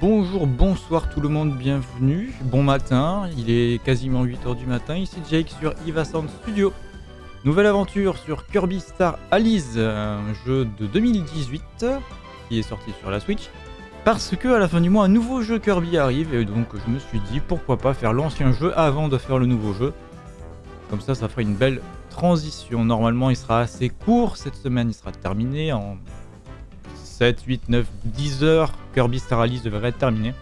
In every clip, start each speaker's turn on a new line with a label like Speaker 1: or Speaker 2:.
Speaker 1: Bonjour, bonsoir tout le monde, bienvenue. Bon matin, il est quasiment 8h du matin, ici Jake sur Eva Sound Studio. Nouvelle aventure sur Kirby Star Allies, un jeu de 2018 qui est sorti sur la Switch. Parce que à la fin du mois, un nouveau jeu Kirby arrive et donc je me suis dit pourquoi pas faire l'ancien jeu avant de faire le nouveau jeu. Comme ça, ça fera une belle transition. Normalement, il sera assez court cette semaine, il sera terminé en 7, 8, 9, 10 heures, Kirby Star Allies devrait être terminé.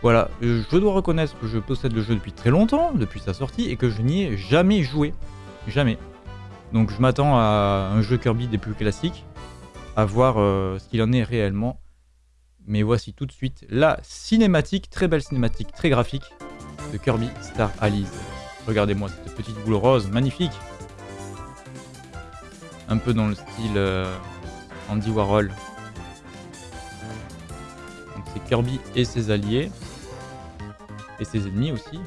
Speaker 1: Voilà, je dois reconnaître que je possède le jeu depuis très longtemps, depuis sa sortie, et que je n'y ai jamais joué. Jamais. Donc je m'attends à un jeu Kirby des plus classiques, à voir euh, ce qu'il en est réellement. Mais voici tout de suite la cinématique, très belle cinématique, très graphique, de Kirby Star Allies. Regardez-moi cette petite boule rose, magnifique Un peu dans le style euh, Andy Warhol, c'est Kirby et ses alliés. Et ses ennemis aussi.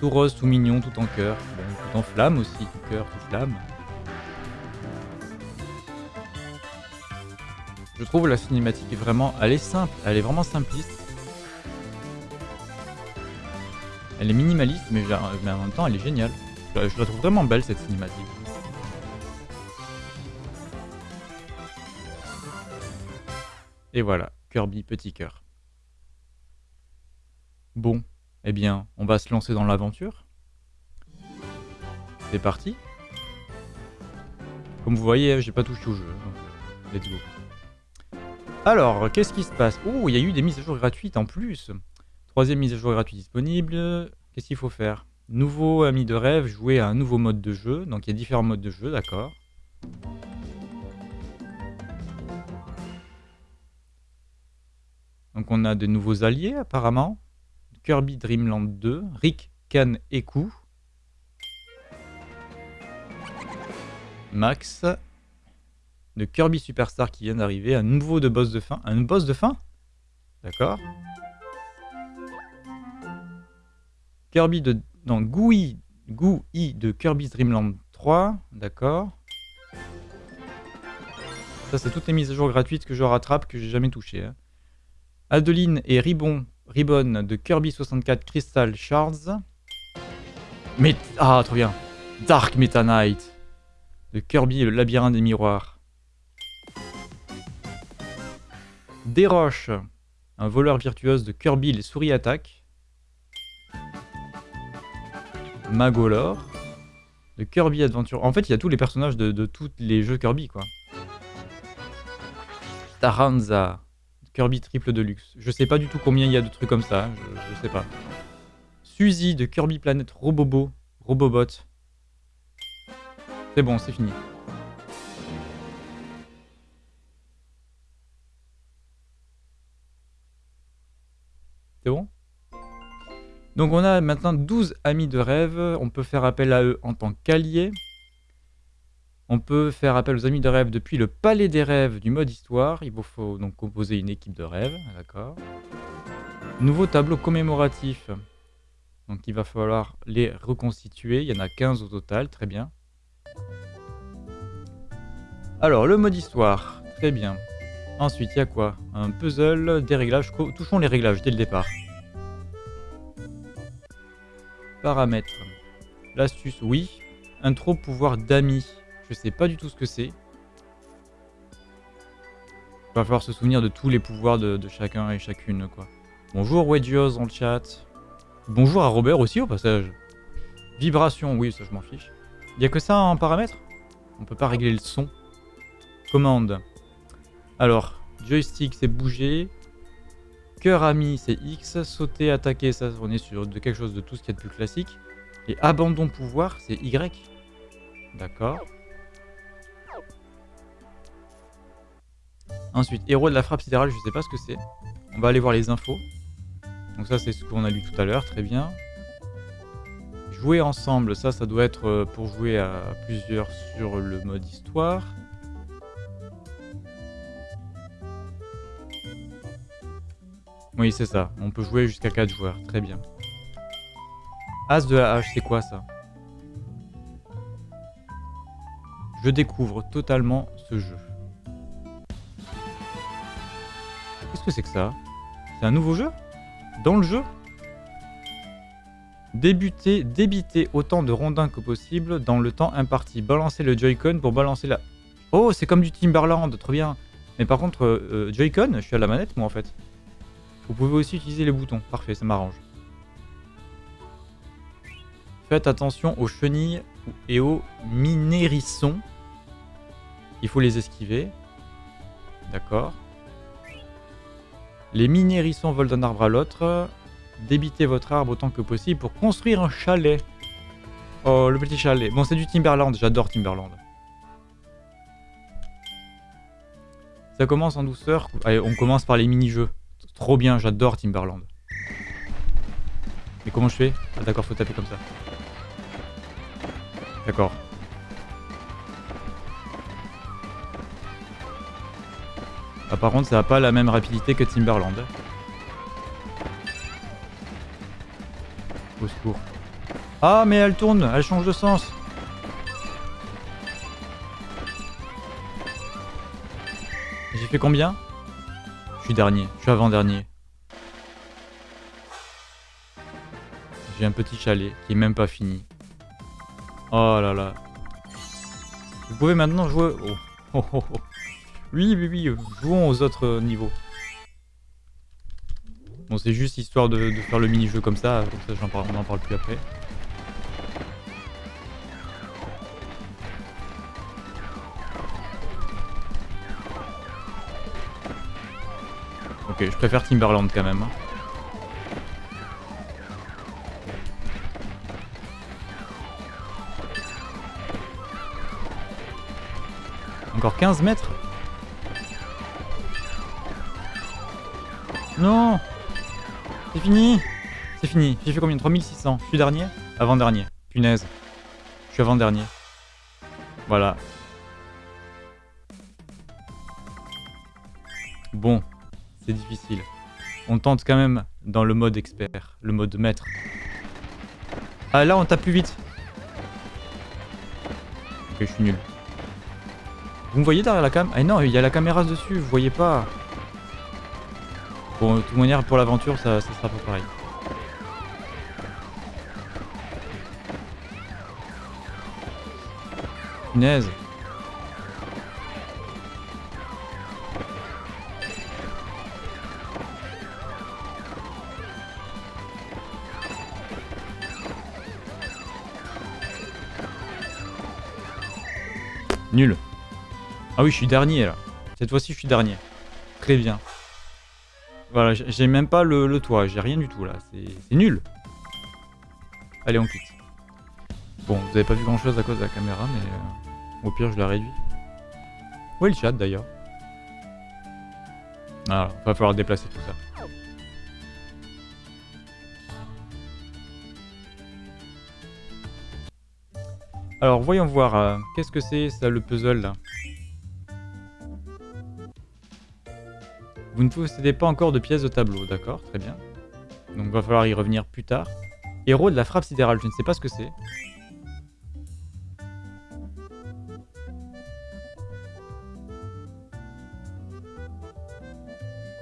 Speaker 1: Tout rose, tout mignon, tout en cœur. tout en flamme aussi, tout cœur, tout flamme. Je trouve la cinématique vraiment... Elle est simple, elle est vraiment simpliste. Elle est minimaliste, mais, en même temps, elle est géniale. Je la trouve vraiment belle, cette cinématique. Et voilà, Kirby petit cœur. Bon, eh bien, on va se lancer dans l'aventure. C'est parti. Comme vous voyez, j'ai pas touché au jeu. Let's go. Alors, qu'est-ce qui se passe? Oh, il y a eu des mises à jour gratuites en plus. Troisième mise à jour gratuite disponible. Qu'est-ce qu'il faut faire? Nouveau ami de rêve, jouer à un nouveau mode de jeu. Donc il y a différents modes de jeu, d'accord. Donc on a de nouveaux alliés apparemment. Kirby Dreamland 2, Rick, Kan et Ku. Max. De Kirby Superstar qui vient d'arriver. Un nouveau de boss de fin. Un boss de fin? D'accord. Kirby de... Non, Gui, Gui de Kirby Dreamland 3. D'accord. Ça, c'est toutes les mises à jour gratuites que je rattrape que j'ai jamais touché. Hein. Adeline et Ribbon, de Kirby 64 Crystal Shards. Ah, trop bien. Dark Meta Knight de Kirby le labyrinthe des miroirs. Desroches, un voleur virtuose de Kirby les souris attaques. Magolor de Kirby Adventure. En fait, il y a tous les personnages de, de tous les jeux Kirby, quoi. Taranza Kirby triple de luxe. Je sais pas du tout combien il y a de trucs comme ça, je, sais pas. Suzy de Kirby Planet Robobo, Robobot. C'est bon, c'est fini. C'est bon? Donc on a maintenant 12 amis de rêve. On peut faire appel à eux en tant qu'alliés. On peut faire appel aux amis de rêve depuis le palais des rêves du mode histoire. Il vous faut donc composer une équipe de rêve, d'accord. Nouveau tableau commémoratif. Donc il va falloir les reconstituer. Il y en a 15 au total, très bien. Alors, le mode histoire, très bien. Ensuite, il y a quoi? Un puzzle, des réglages. Touchons les réglages dès le départ. Paramètres. L'astuce, oui. Intro pouvoir d'amis. Je sais pas du tout ce que c'est. Il va falloir se souvenir de tous les pouvoirs de, chacun et chacune, quoi. Bonjour Wedgios dans le chat. Bonjour à Robert aussi au passage. Vibration, oui, ça je m'en fiche. Il a que ça en paramètres On peut pas régler le son. Commande. Alors, joystick c'est bouger. Cœur ami c'est X. Sauter, attaquer, ça on est sur de quelque chose de tout ce qu'il y a de plus classique. Et abandon pouvoir c'est Y. D'accord. Ensuite, héros de la frappe sidérale, je sais pas ce que c'est. On va aller voir les infos. Donc ça, c'est ce qu'on a lu tout à l'heure, très bien. Jouer ensemble, ça, ça doit être euh, pour jouer à plusieurs sur le mode histoire. Oui, c'est ça. On peut jouer jusqu'à 4 joueurs, très bien. As de la hache, c'est quoi ça? Je découvre totalement ce jeu. Qu'est-ce que c'est que ça? C'est un nouveau jeu? Dans le jeu? Débuter, débiter autant de rondins que possible dans le temps imparti. Balancer le Joy-Con pour balancer la... Oh, c'est comme du Timberland, trop bien. Mais par contre, euh, euh, Joy-Con, je suis à la manette moi en fait. Vous pouvez aussi utiliser les boutons. Parfait, ça m'arrange. Faites attention aux chenilles et aux minérissons. Il faut les esquiver. D'accord. Les minérissons volent d'un arbre à l'autre. Débitez votre arbre autant que possible pour construire un chalet. Oh, le petit chalet. Bon, c'est du Timberland. J'adore Timberland. Ça commence en douceur. Allez, on commence par les mini-jeux. Trop bien, j'adore Timberland. Mais comment je fais? Ah d'accord, faut taper comme ça. D'accord. Ah, par contre, ça n'a pas la même rapidité que Timberland. Au secours. Ah, mais elle tourne, elle change de sens. J'ai fait combien? Je suis dernier, je suis avant-dernier. J'ai un petit chalet qui est même pas fini. Oh là là. Vous pouvez maintenant jouer... Oh. Oh, oh, oh. Oui, oui, oui, jouons aux autres niveaux. Bon, c'est juste histoire de, faire le mini-jeu comme ça, comme ça parle, on n'en parle plus après. Ok, je préfère Timberland quand même. Hein. Encore 15 mètres? Non C'est fini C'est fini. J'ai fait combien? 3600. Je suis dernier? Avant-dernier. Punaise. Je suis avant-dernier. Voilà. Bon. C'est difficile. On tente quand même dans le mode expert. Le mode maître. Ah là on tape plus vite. Ok je suis nul. Vous me voyez derrière la cam? Ah non, il y a la caméra dessus, vous voyez pas. Bon, de toute manière, pour l'aventure, ça, ça sera pas pareil. Punaise. Nul. Ah oui, je suis dernier là. Cette fois-ci, je suis dernier. Très bien. Voilà, j'ai même pas le, toit, j'ai rien du tout là. C'est nul. Allez, on quitte. Bon, vous avez pas vu grand chose à cause de la caméra, mais euh, au pire, je la réduis. Où est le chat d'ailleurs? Ah, va falloir déplacer tout ça. Alors, voyons voir. Euh, qu'est-ce que c'est ça, le puzzle là? Vous ne possédez pas encore de pièces de tableau, d'accord, très bien. Donc va falloir y revenir plus tard. Héros de la frappe sidérale, je ne sais pas ce que c'est.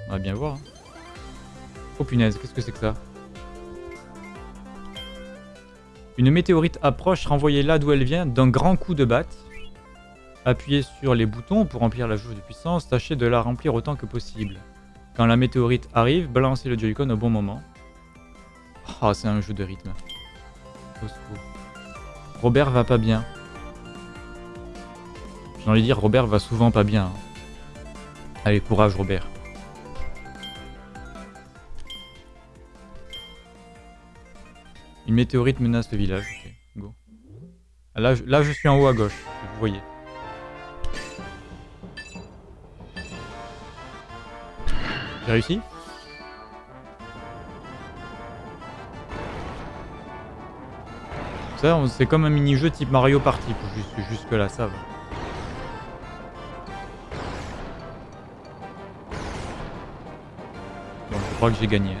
Speaker 1: On va bien voir. Hein. Oh punaise, qu'est-ce que c'est que ça? Une météorite approche, renvoyez là d'où elle vient d'un grand coup de batte. Appuyez sur les boutons pour remplir la jauge de puissance, tâchez de la remplir autant que possible. Quand la météorite arrive, balancez le Joy-Con au bon moment. Oh, c'est un jeu de rythme. Robert va pas bien. J'ai envie de dire, Robert va souvent pas bien. Allez, courage Robert. Une météorite menace le village. Ok, go. Là, là, je suis en haut à gauche, vous voyez. J'ai réussi Ça, c'est comme un mini-jeu type Mario Party, jusque, jusque là, ça va. Bon, je crois que j'ai gagné.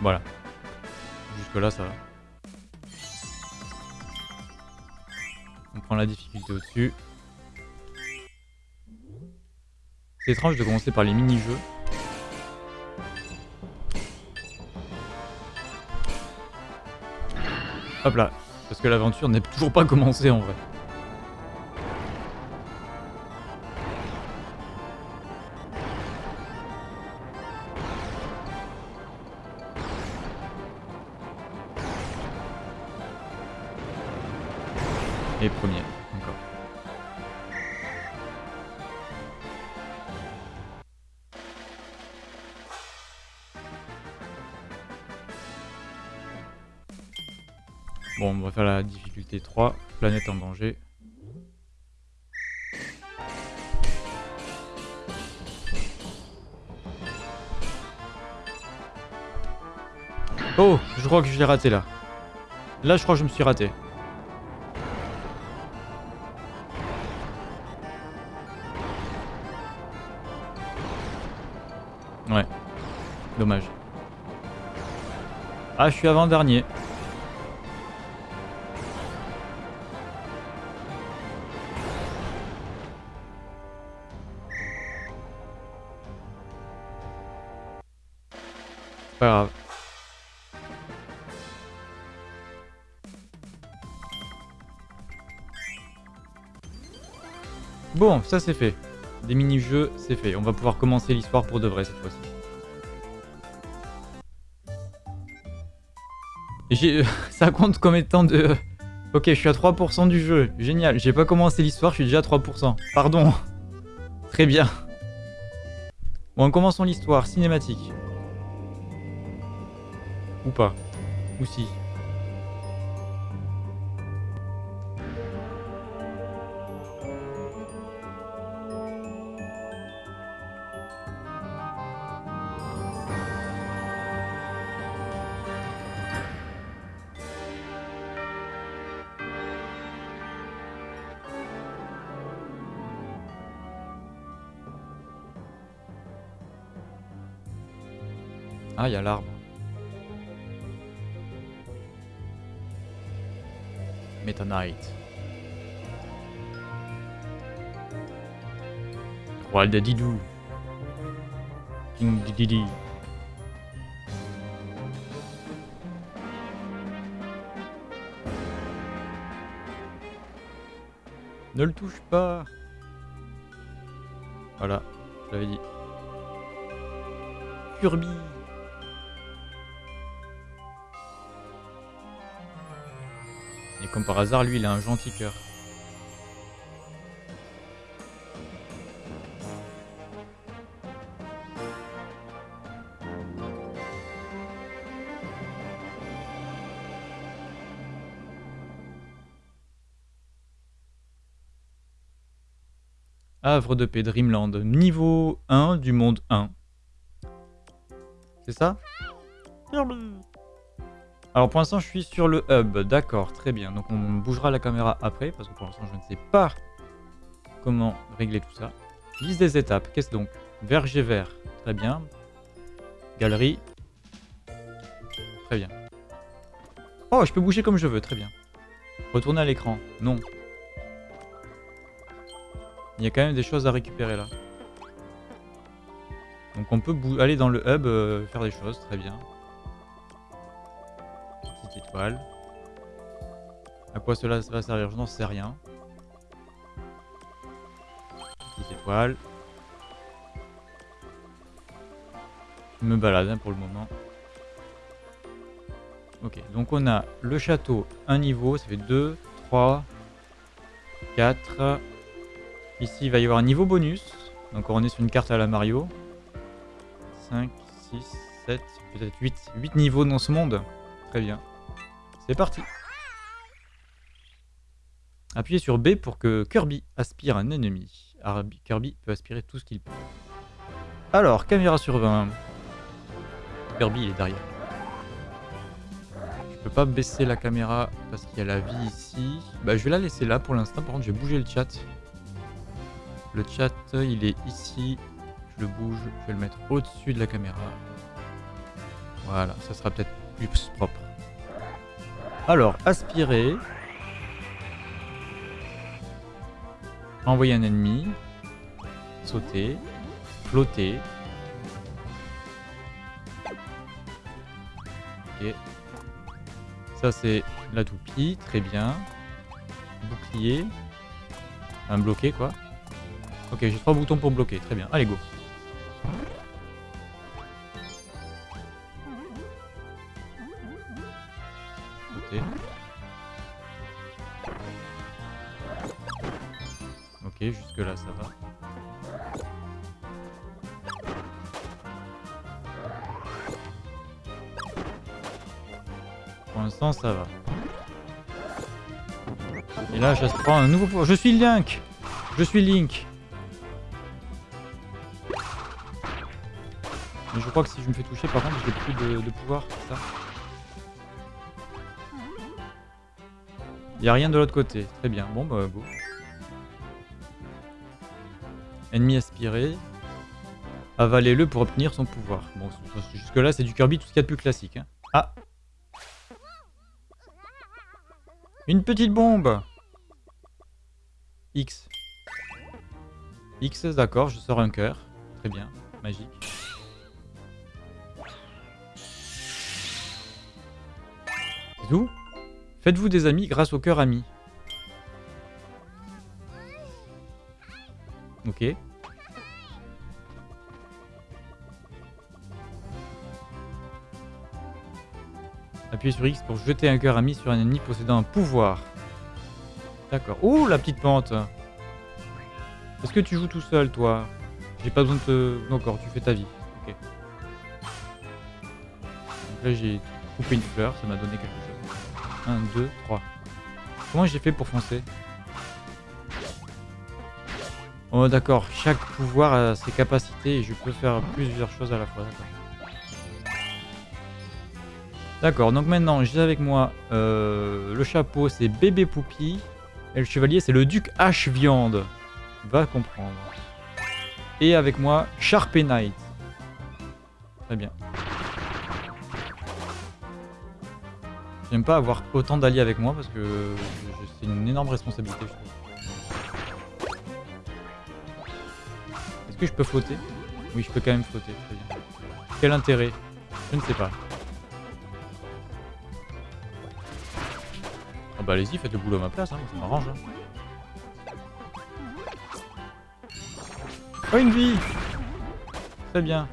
Speaker 1: Voilà. Jusque là, ça va. On prend la difficulté au-dessus. C'est étrange de commencer par les mini-jeux. Hop là, parce que l'aventure n'est toujours pas commencée en vrai. Et premier, encore. Bon, on va faire la difficulté 3, planète en danger. Oh, je crois que je l'ai raté là. Là, je crois que je me suis raté. Dommage. Ah, je suis avant-dernier. Pas grave. Bon, ça c'est fait. Des mini-jeux, c'est fait. On va pouvoir commencer l'histoire pour de vrai cette fois-ci. ça compte comme étant de... Ok, je suis à 3% du jeu. Génial. J'ai pas commencé l'histoire, je suis déjà à 3%. Pardon. Très bien. Bon, commençons l'histoire. Cinématique. Ou pas. Ou si. Ah, il y a l'arbre. Meta Knight. Roi de Didou. King Didi. Ne le touche pas. Voilà, je l'avais dit. Kirby. Comme par hasard, lui, il a un gentil cœur. Havre de paix Dreamland, niveau 1 du monde 1. C'est ça? Alors pour l'instant je suis sur le hub, d'accord, très bien. Donc on bougera la caméra après, parce que pour l'instant je ne sais pas comment régler tout ça. Liste des étapes, qu'est-ce donc? Verger vert, très bien. Galerie. Très bien. Oh, je peux bouger comme je veux, très bien. Retourner à l'écran, non. Il y a quand même des choses à récupérer là. Donc on peut aller dans le hub, euh, faire des choses, très bien À quoi cela va servir Je n'en sais rien. Petite étoile. Je me balade hein, pour le moment. Ok, donc on a le château, un niveau, ça fait 2, 3, 4. Ici, il va y avoir un niveau bonus. Donc on est sur une carte à la Mario. 5, 6, 7, peut-être 8. 8 niveaux dans ce monde. Très bien. C'est parti Appuyez sur B pour que Kirby aspire un ennemi. Kirby peut aspirer tout ce qu'il peut. Alors, caméra sur 20. Kirby, il est derrière. Je peux pas baisser la caméra parce qu'il y a la vie ici. Bah, je vais la laisser là pour l'instant. Par contre, je vais bouger le chat. Le chat, il est ici. Je le bouge. Je vais le mettre au-dessus de la caméra. Voilà, ça sera peut-être plus propre. Alors, aspirer. Envoyer un ennemi. Sauter. Flotter. Ok. Ça, c'est la toupie. Très bien. Bouclier. Un bloqué, quoi. Ok, j'ai trois boutons pour bloquer. Très bien. Allez, go. Jusque là ça va. Pour l'instant ça va. Et là je prends un nouveau. Je suis Link Je suis Link Mais je crois que si je me fais toucher par contre j'ai plus de, pouvoir, ça Il a rien de l'autre côté. Très bien. Bon bah go. Ennemi aspiré. Avalez-le pour obtenir son pouvoir. Bon, jusque là c'est du Kirby tout ce qu'il y a de plus classique. hein. Ah Une petite bombe X. X, d'accord, je sors un cœur. Très bien, magique. C'est tout Faites-vous des amis grâce au cœur ami. Appuyez sur X pour jeter un cœur ami sur un ennemi possédant un pouvoir. D'accord. Ouh, la petite pente Est-ce que tu joues tout seul, toi? J'ai pas besoin de te... D'accord, tu fais ta vie. Ok. Donc là, j'ai coupé une fleur, ça m'a donné quelque chose. 1, 2, 3. Comment j'ai fait pour foncer? Oh d'accord, chaque pouvoir a ses capacités et je peux faire plusieurs choses à la fois. D'accord. Donc maintenant j'ai avec moi euh, le chapeau, c'est bébé Poupie. Et le chevalier, c'est le duc H Viande. Va comprendre. Et avec moi, Sharpé Knight. Très bien. J'aime pas avoir autant d'alliés avec moi parce que c'est une énorme responsabilité, je trouve. Que je peux flotter Oui, je peux quand même flotter. Très bien. Quel intérêt? Je ne sais pas. Ah bah allez-y, faites le boulot à ma place, hein, ça m'arrange. hein. Oh, une vie Très bien.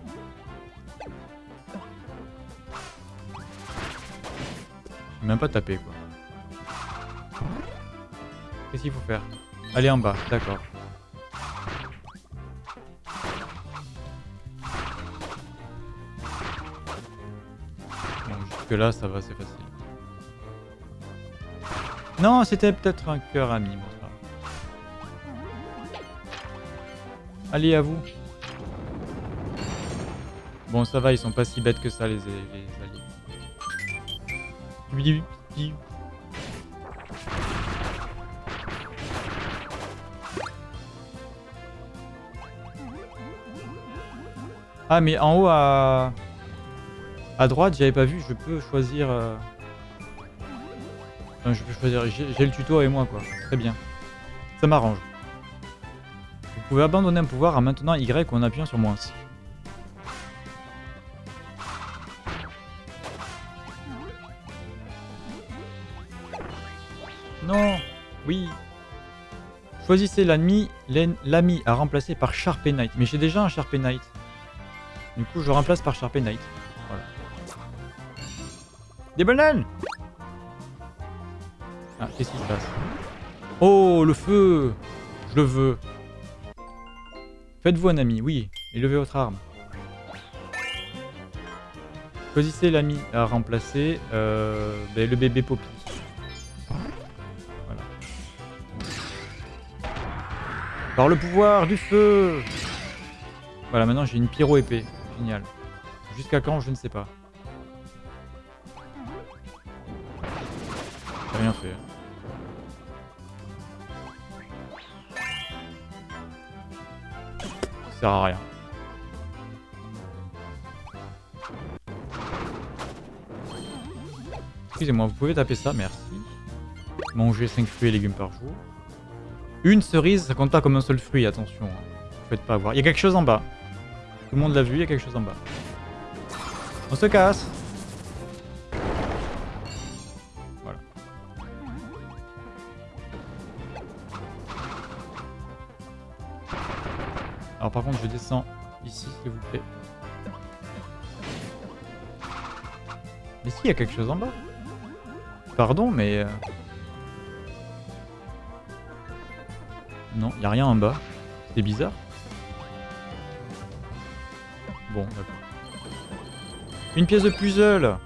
Speaker 1: J'ai même pas tapé, quoi. Qu'est-ce qu'il faut faire? Aller en bas, d'accord. Jusque là, ça va, c'est facile. Non, c'était peut-être un cœur ami. Bon, grave. Allez, à vous. Bon, ça va, ils sont pas si bêtes que ça, les, les alliés. Ah, mais en haut à... À droite, j'avais pas vu, je peux choisir... euh, Enfin, je peux choisir, j'ai le tuto et moi quoi. Très bien. Ça m'arrange. Vous pouvez abandonner un pouvoir en maintenant Y en appuyant sur moins. Non Oui Choisissez l'en- l'ami à remplacer par Sharpé Knight. Mais j'ai déjà un Sharpé Knight. Du coup, je remplace par Sharpé Knight. Des bananes ah, qu'est-ce qui se passe Oh, le feu Je le veux. Faites-vous un ami, oui, et levez votre arme. Choisissez l'ami à remplacer euh, ben, le bébé Poppy. Voilà. Par le pouvoir du feu Voilà, maintenant j'ai une pyro épée. Génial. Jusqu'à quand, je ne sais pas. Fait. Ça sert à rien. Excusez-moi, vous pouvez taper ça, merci. Manger 5 fruits et légumes par jour. Une cerise, ça compte pas comme un seul fruit, attention. Hein. Vous faites pas avoir. Il y a quelque chose en bas. Tout le monde l'a vu, il y a quelque chose en bas. On se casse par contre, je descends ici, s'il vous plaît. Mais si, il y a quelque chose en bas. Pardon, mais... Euh, non, il a rien en bas. C'est bizarre. Bon, d'accord. Une pièce de puzzle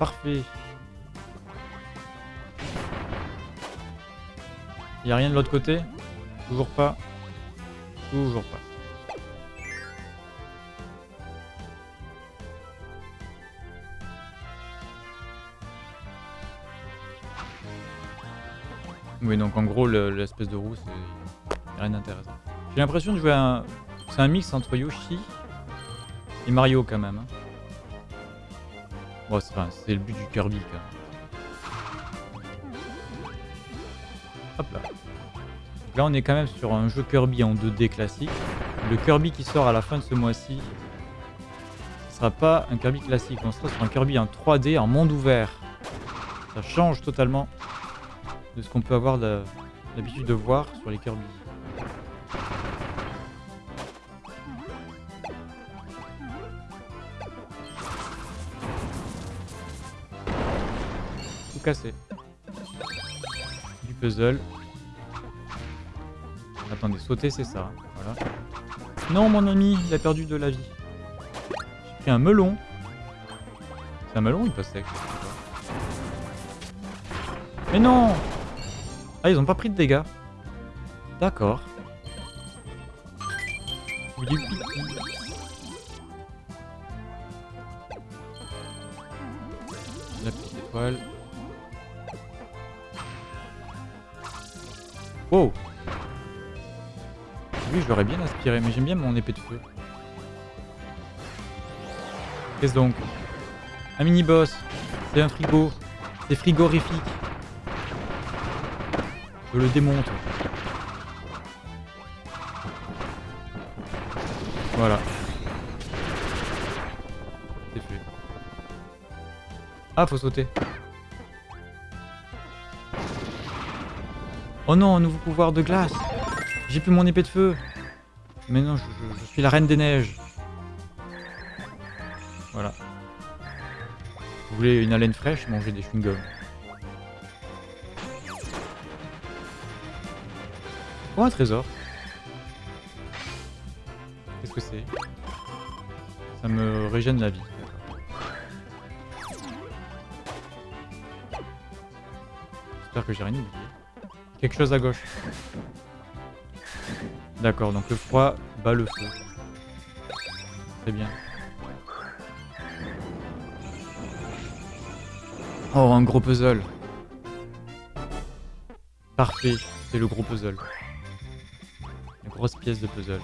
Speaker 1: Parfait. Il a rien de l'autre côté? Toujours pas. Toujours pas. Oui, donc en gros, l'espèce de roue, c'est rien d'intéressant. J'ai l'impression de jouer un... C'est un mix entre Yoshi et Mario quand même. Hein. Bon, c'est le but du Kirby quand même. Hop là. là, on est quand même sur un jeu Kirby en 2D classique. Le Kirby qui sort à la fin de ce mois-ci, sera pas un Kirby classique, on sera sur un Kirby en 3D en monde ouvert. Ça change totalement de ce qu'on peut avoir l'habitude de voir sur les Kirby. Tout cassé. Du puzzle. Attendez, sauter c'est ça. Voilà. Non mon ami, il a perdu de la vie. J'ai pris un melon. C'est un melon ou passe sec Mais non ah, ils ont pas pris de dégâts. D'accord. La petite étoile. Oh Oui, je l'aurais bien aspiré, mais j'aime bien mon épée de feu. Qu'est-ce donc? Un mini-boss. C'est un frigo. C'est frigorifique. Je le démonte. Voilà. C'est fait. Ah, faut sauter. Oh non, un nouveau pouvoir de glace. J'ai plus mon épée de feu. Mais non, je, suis la reine des neiges. Voilà. Vous voulez une haleine fraîche? Mangez des chewing-gums. Oh, un trésor. Qu'est-ce que c'est? Ça me régène la vie. J'espère que j'ai rien oublié. Quelque chose à gauche. D'accord, donc le froid bat le feu. Très bien. Oh, un gros puzzle. Parfait, c'est le gros puzzle grosse pièce de puzzle.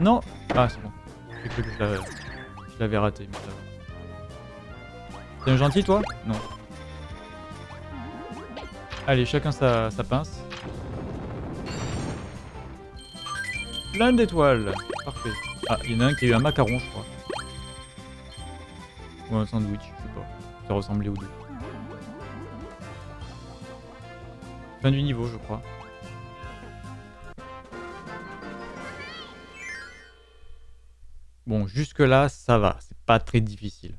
Speaker 1: Non Ah, c'est bon. J'ai cru que je l'avais raté. T'es un gentil, toi? Non. Allez, chacun sa, sa pince. Plein d'étoiles Parfait. Ah, il y en a un qui a eu un macaron, je crois. Ou un sandwich, je sais pas. Ça ressemblait aux deux. Fin du niveau, je crois. Bon, jusque là, ça va. C'est pas très difficile.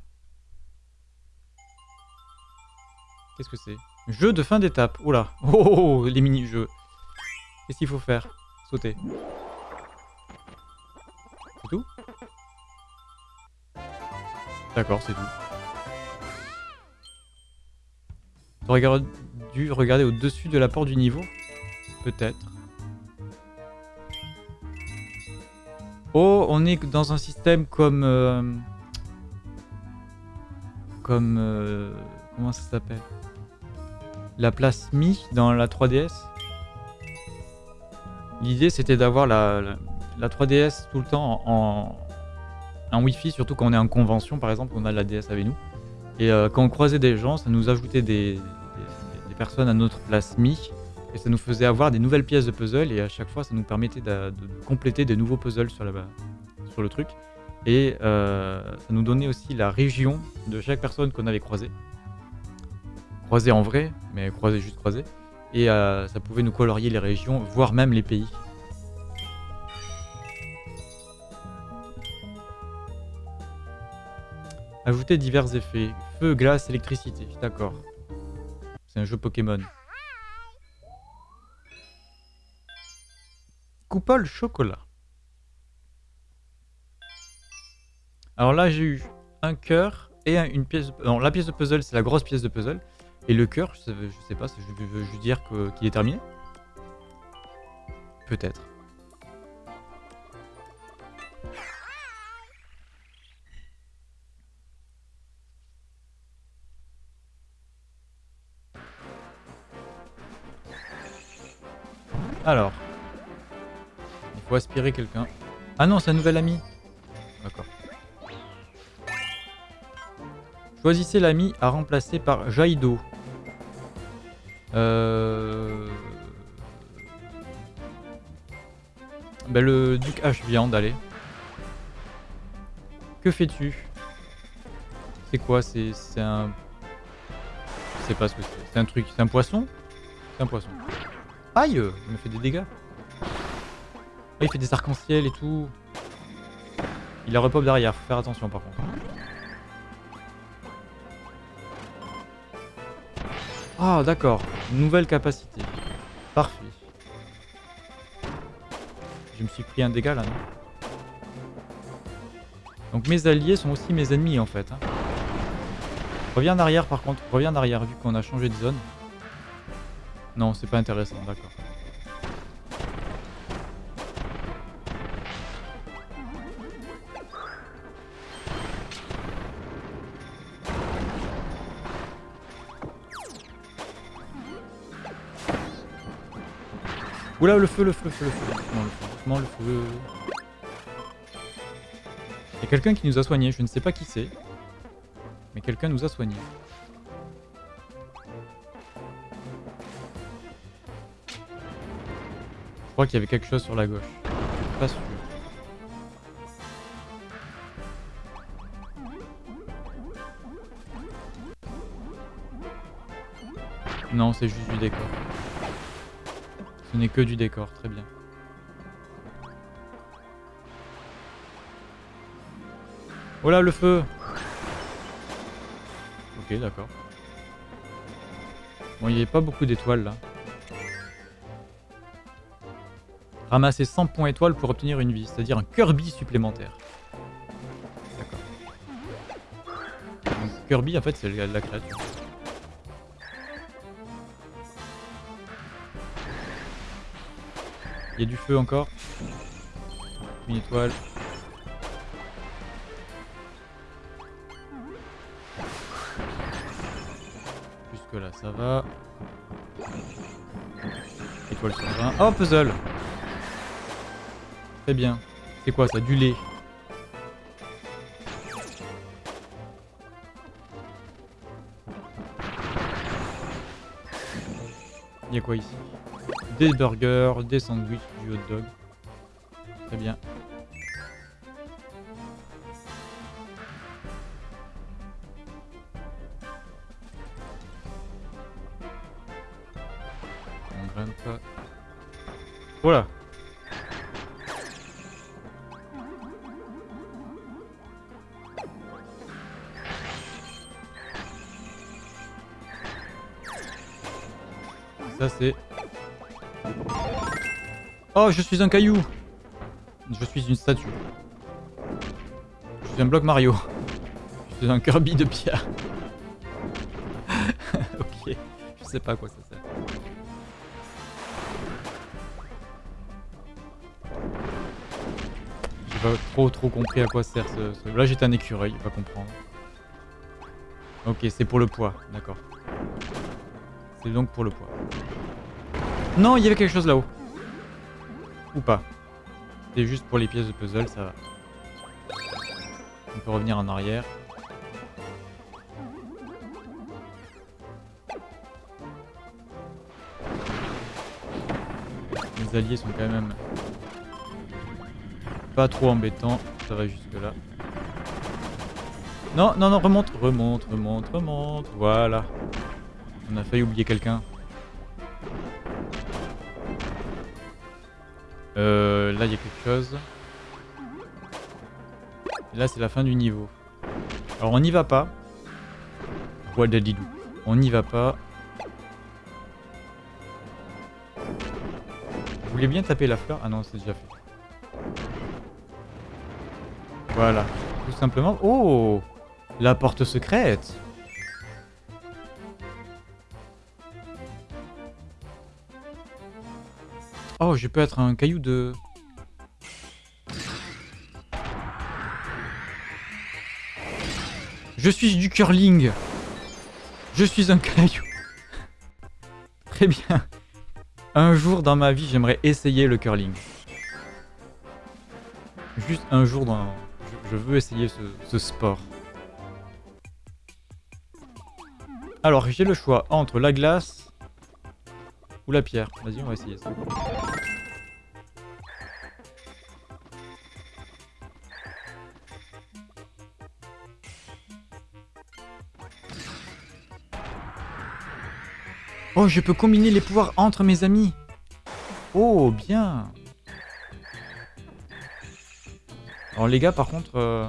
Speaker 1: Qu'est-ce que c'est? Jeu de fin d'étape. Oula. Oh, oh, oh, les mini-jeux. Qu'est-ce qu'il faut faire? Sauter. C'est tout? D'accord, c'est tout. Regarde dû regarder au-dessus de la porte du niveau Peut-être. Oh, on est dans un système comme... Euh, comme... Euh, comment ça s'appelle? La place Mi dans la 3DS. L'idée c'était d'avoir la, la, 3DS tout le temps en, un wifi, surtout quand on est en convention, par exemple, on a la DS avec nous. Et euh, quand on croisait des gens, ça nous ajoutait des personnes à notre place Mi. Et ça nous faisait avoir des nouvelles pièces de puzzle. Et à chaque fois, ça nous permettait de, de compléter des nouveaux puzzles sur, la, sur le truc. Et euh, ça nous donnait aussi la région de chaque personne qu'on avait croisée. Croisée en vrai, mais croisée juste croisée. Et euh, ça pouvait nous colorier les régions, voire même les pays. Ajouter divers effets. Feu, glace, électricité. D'accord. C'est un jeu Pokémon. Coupole chocolat. Alors là, j'ai eu un cœur et un- une pièce. Non, la pièce de puzzle, c'est la grosse pièce de puzzle. Et le cœur, je sais, sais pas, je veux juste dire qu'il est terminé? Peut-être. Alors. Il faut aspirer quelqu'un. Ah non, c'est un nouvel ami. D'accord. Choisissez l'ami à remplacer par Jaido. Euh... Ben, le duc H viande, allez. Que fais-tu? C'est quoi? C'est c'est un... Je sais pas ce que c'est. C'est un truc. C'est un poisson? C'est un poisson. Aïe Il me fait des dégâts. Ah, il fait des arcs-en-ciel et tout. Il a repop derrière, faut faire attention par contre. Ah d'accord, nouvelle capacité. Parfait. Je me suis pris un dégât là, non? Donc mes alliés sont aussi mes ennemis en fait. hein. Reviens en arrière par contre, reviens en arrière vu qu'on a changé de zone. Non, c'est pas intéressant, d'accord. Oula, le feu, le feu, le feu, le feu. Le feu, le feu. Il y a quelqu'un qui nous a soignés, je ne sais pas qui c'est. Mais quelqu'un nous a soignés. Crois qu'il y avait quelque chose sur la gauche. Pas sûr. Non, c'est juste du décor. Ce n'est que du décor, très bien. Oh là, le feu Ok, d'accord. Bon, il n'y avait pas beaucoup d'étoiles là. Ramasser 100 points étoiles pour obtenir une vie, c'est-à-dire un Kirby supplémentaire. D'accord. Kirby, en fait, c'est la, la créature. Il y a du feu encore. Une étoile. Jusque là, ça va. Étoile sur 20. Oh, puzzle Bien. C'est quoi ça Du lait? Il y a quoi ici? Des burgers, des sandwichs, du hot dog. Très bien. Oh, je suis un caillou Je suis une statue. Je suis un bloc Mario. Je suis un Kirby de pierre. ok, je sais pas à quoi ça sert. J'ai pas trop trop compris à quoi sert ce... ce- Là j'étais un écureuil, pas comprendre. Ok, c'est pour le poids, d'accord. C'est donc pour le poids. Non, il y avait quelque chose là-haut. Pas. C'est juste pour les pièces de puzzle, ça va. On peut revenir en arrière. Les alliés sont quand même pas trop embêtants. Ça va jusque là. Non, non, non, remonte, remonte, remonte, remonte. Voilà. On a failli oublier quelqu'un. Euh, là, il y a quelque chose. Là, c'est la fin du niveau. Alors, on n'y va pas. On n'y va pas. Vous voulez bien taper la fleur? Ah non, c'est déjà fait. Voilà. Tout simplement. Oh La porte secrète Oh, je peux être un caillou de... Je suis du curling. Je suis un caillou. Très bien. Un jour dans ma vie, j'aimerais essayer le curling. Juste un jour dans... Je, veux essayer ce, ce sport. Alors, j'ai le choix entre la glace ou la pierre. Vas-y, on va essayer ça. Oh, je peux combiner les pouvoirs entre mes amis. Oh, bien. Alors les gars, par contre... Euh,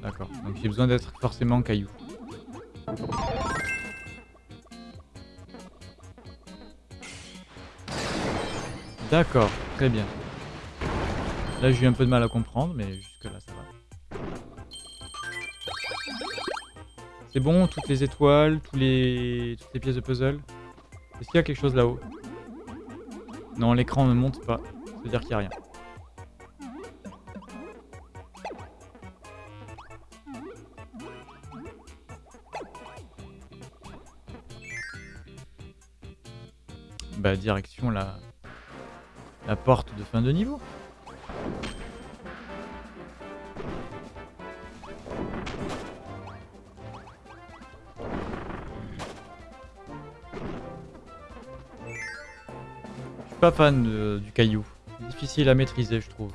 Speaker 1: D'accord, donc j'ai besoin d'être forcément caillou. D'accord, très bien. Là j'ai eu un peu de mal à comprendre, mais jusque là ça va. C'est bon, toutes les étoiles, toutes les pièces de puzzle? Est-ce qu'il y a quelque chose là-haut? Non, l'écran ne monte pas. Ça veut dire qu'il n'y a rien. Bah, direction la... la porte de fin de niveau. pas fan du caillou. Difficile à maîtriser, je trouve.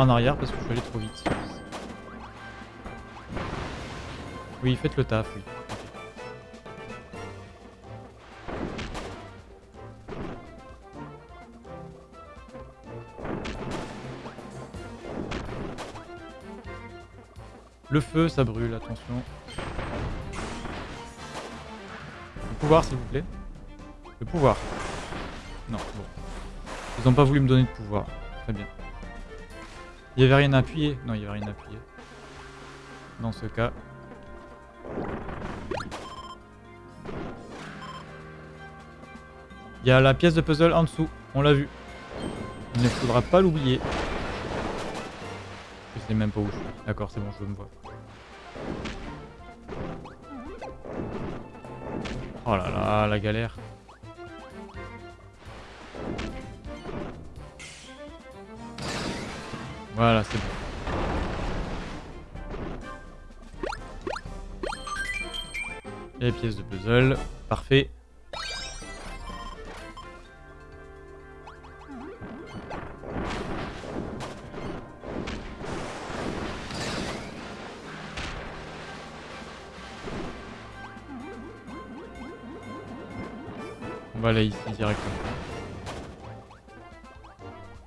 Speaker 1: En arrière parce que je suis allé trop vite. Oui, faites le taf. Le feu, ça brûle, attention. Le pouvoir, s'il vous plaît. Le pouvoir. Non. Ils ont pas voulu me donner de pouvoir. Très bien. Il y avait rien à appuyer Non, il y avait rien à appuyer. Dans ce cas. Il y a la pièce de puzzle en dessous. On l'a vu. Il ne faudra pas l'oublier. Je sais même pas où je suis. D'accord, c'est bon, je me vois. Oh là là, la galère. Voilà, c'est bon. Les pièces de puzzle, parfait. Voilà ici directement.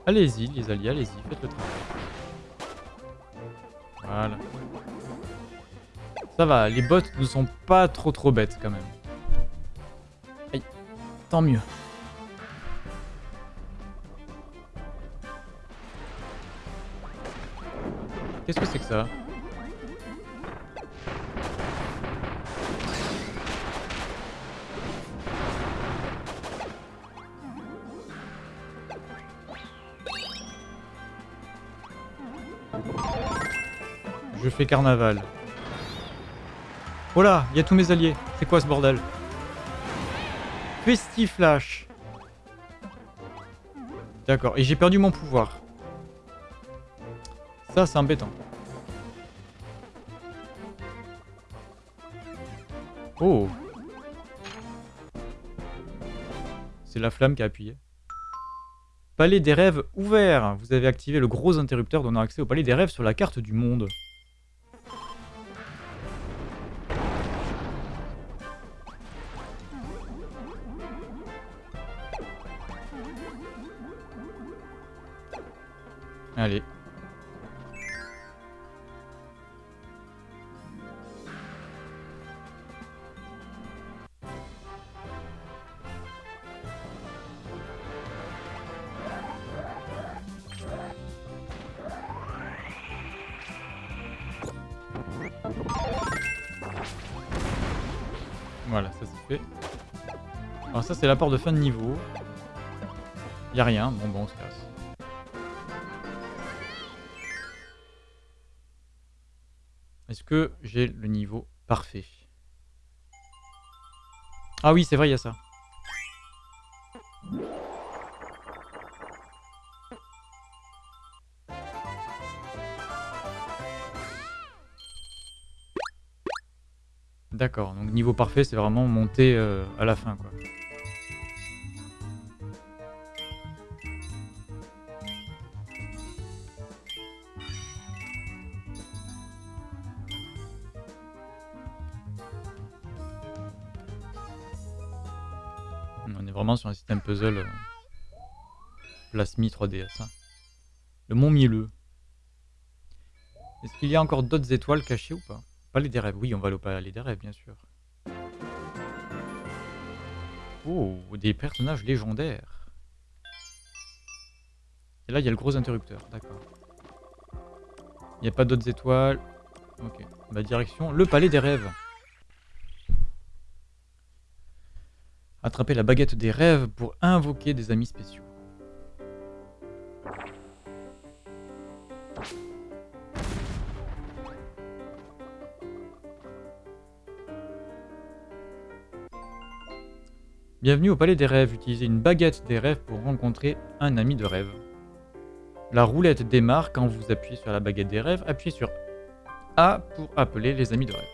Speaker 1: Allez-y les alliés, allez-y, faites le travail. Ça va, les bots ne sont pas trop trop bêtes quand même. Aïe, tant mieux. Qu'est-ce que c'est que ça? Fais carnaval. Oh là, il y a tous mes alliés. C'est quoi ce bordel? Festiflash. D'accord, et j'ai perdu mon pouvoir. Ça, c'est embêtant. Oh C'est la flamme qui a appuyé. Palais des rêves ouvert. Vous avez activé le gros interrupteur donnant accès au palais des rêves sur la carte du monde. C'est l'apport de fin de niveau. Y a rien, bon bon on se casse. Est-ce que j'ai le niveau parfait? Ah oui c'est vrai il y a ça. D'accord, donc niveau parfait, c'est vraiment monter euh, à la fin, quoi. Sur un système puzzle euh, plasmi 3DS. Hein. Le mont mielleux. Est-ce qu'il y a encore d'autres étoiles cachées ou pas? Palais des rêves, oui, on va aller au palais des rêves, bien sûr. Oh, des personnages légendaires. Et là, il y a le gros interrupteur, d'accord. Il n'y a pas d'autres étoiles. Ok, bah direction le palais des rêves. Attraper la baguette des rêves pour invoquer des amis spéciaux. Bienvenue au Palais des Rêves. Utilisez une baguette des rêves pour rencontrer un ami de rêve. La roulette démarre quand vous appuyez sur la baguette des rêves. Appuyez sur A pour appeler les amis de rêve.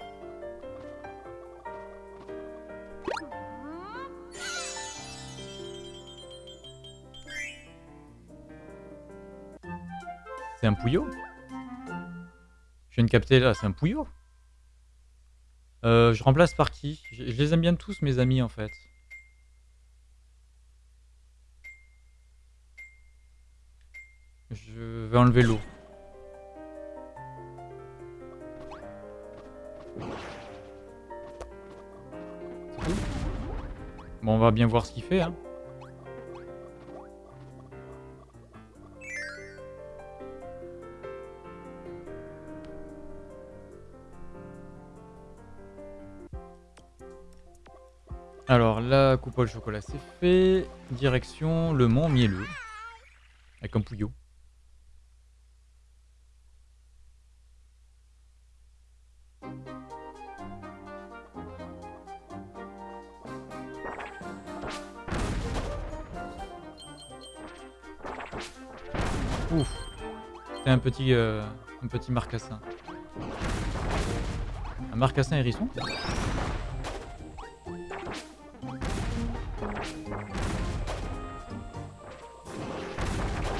Speaker 1: C'est un pouillot Je viens de capter là, c'est un pouillot euh, Je remplace par qui? Je les aime bien tous mes amis en fait. Je vais enlever l'eau. Bon, on va bien voir ce qu'il fait. Hein. Alors, la coupole chocolat, c'est fait. Direction le mont mielleux. Avec un pouillot. un petit, euh, un petit marcassin. Un marcassin hérisson?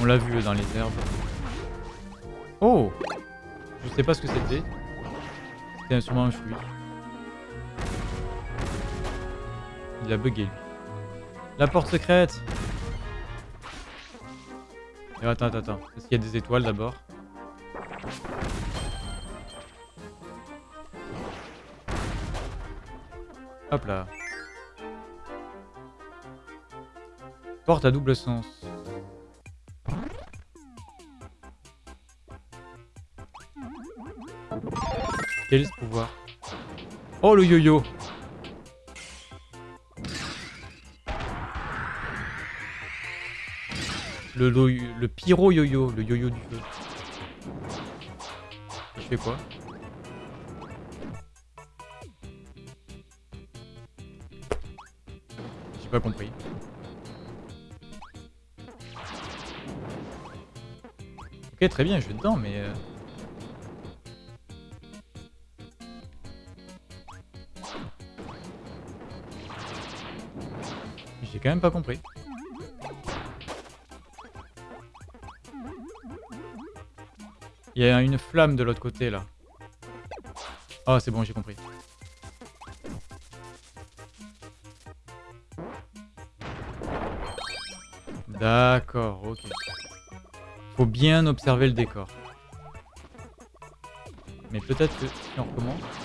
Speaker 1: On l'a vu dans les herbes. Oh Je sais pas ce que c'était. C'était sûrement un fruit. Il a bugué. La porte secrète attends, attends, attends. Est-ce qu'il y a des étoiles d'abord Hop là. Porte à double sens. Quel est ce pouvoir Oh le yo-yo Le, le pyro yo-yo, le yo-yo du feu. fais quoi J'ai pas compris. Ok, très bien, je vais dedans, mais... Euh... Quand même pas compris. Il y a une flamme de l'autre côté là. Oh c'est bon j'ai compris. D'accord, ok. Faut bien observer le décor. Mais peut-être que si on recommence...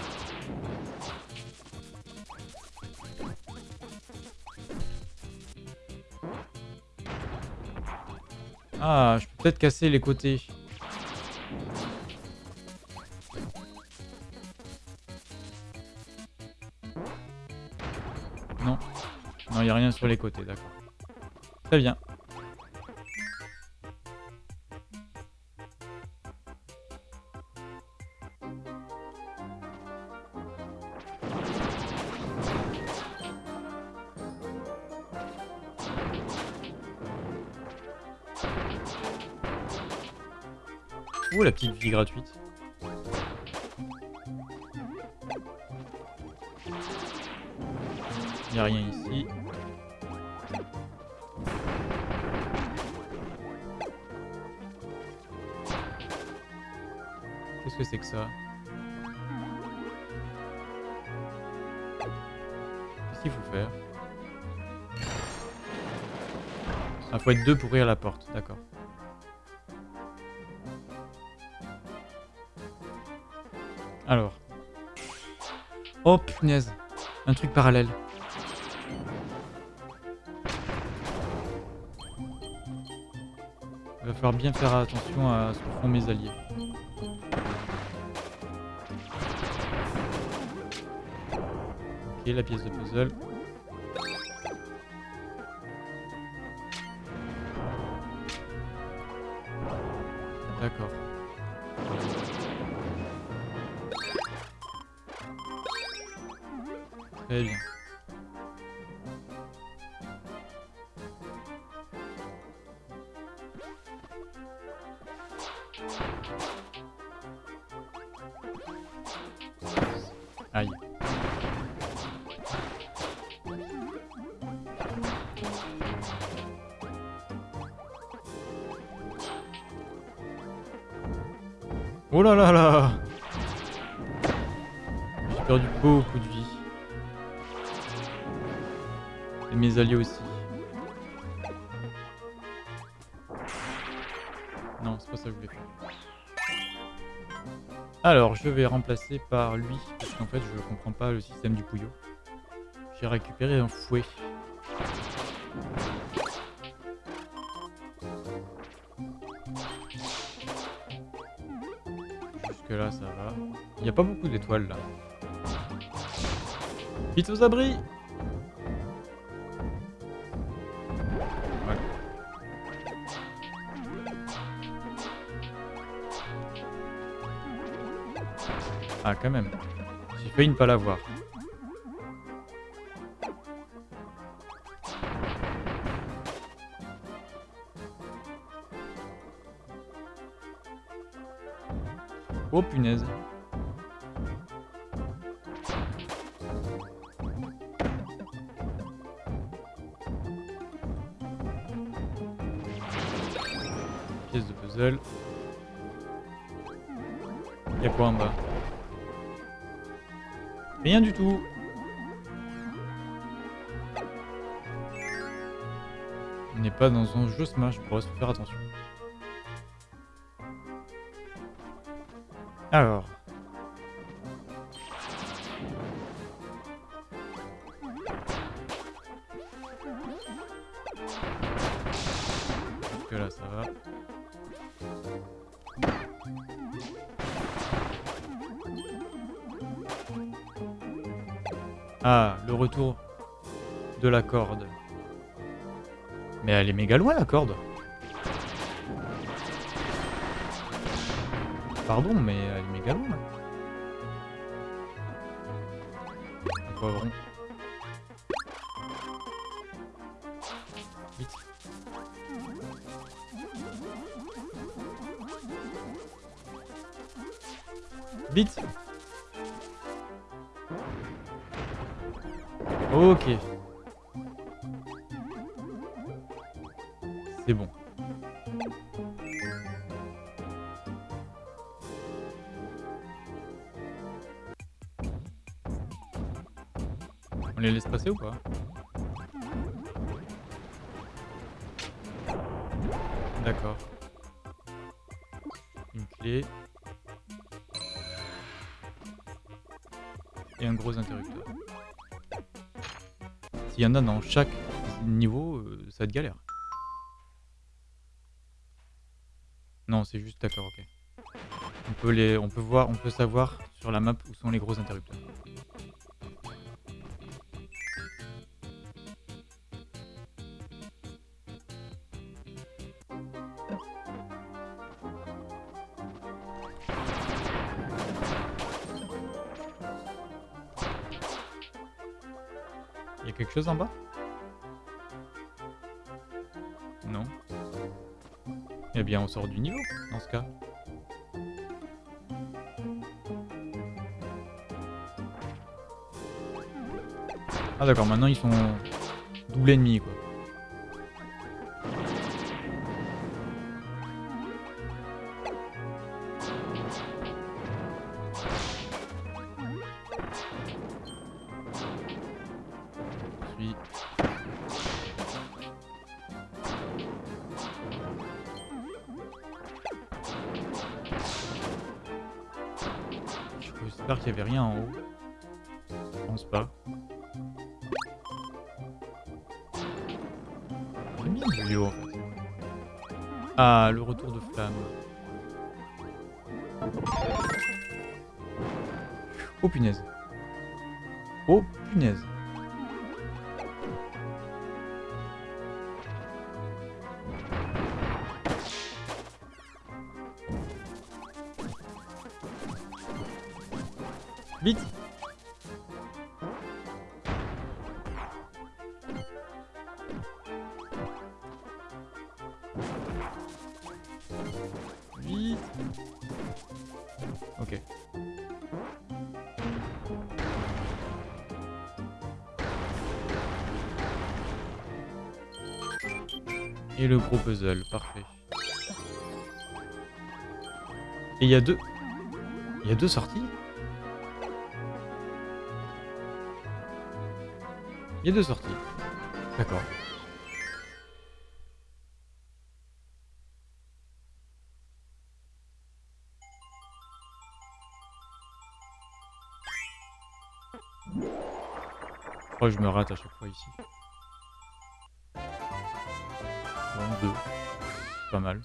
Speaker 1: Ah, je peux peut-être casser les côtés. Non. Non, il n'y a rien sur les côtés, d'accord. Très bien. Ouh, la petite vie gratuite. Il n'y a rien ici. Qu'est-ce que c'est que ça? Qu'est-ce qu'il faut faire? Ah, faut être deux pour ouvrir la porte, d'accord. Oh punaise. Un truc parallèle. Il va falloir bien faire attention à ce que font mes alliés. Ok, la pièce de puzzle. Vais remplacer par lui, parce qu'en fait, je comprends pas le système du pouillot. J'ai récupéré un fouet. Jusque là, ça va. Il n'y a pas beaucoup d'étoiles là. Vite aux abris quand même. J'ai failli ne pas l'avoir. Oh punaise. Pièce de puzzle. Y'a quoi en bas? Rien du tout. On n'est pas dans un jeu Smash Bros, faut faire attention. Alors. La corde. Mais elle est méga loin la corde. Pardon, mais elle est méga loin poivron. Vite. Vite Ok. En dans chaque niveau, euh, ça va être galère. Non, c'est juste d'accord, ok. On peut les, on peut voir, on peut savoir sur la map où sont les gros interrupteurs. En bas? Non. Eh bien, on sort du niveau, dans ce cas. Ah d'accord, maintenant ils sont double ennemi quoi. J'espère qu'il n'y avait rien en haut. Je pense pas. Vidéo. Ah, le retour de flamme. Oh punaise. Oh punaise. Y a deux... Il y a deux sorties Il y a deux sorties. D'accord. Je crois que je me rate à chaque fois ici. Deux. Pas mal.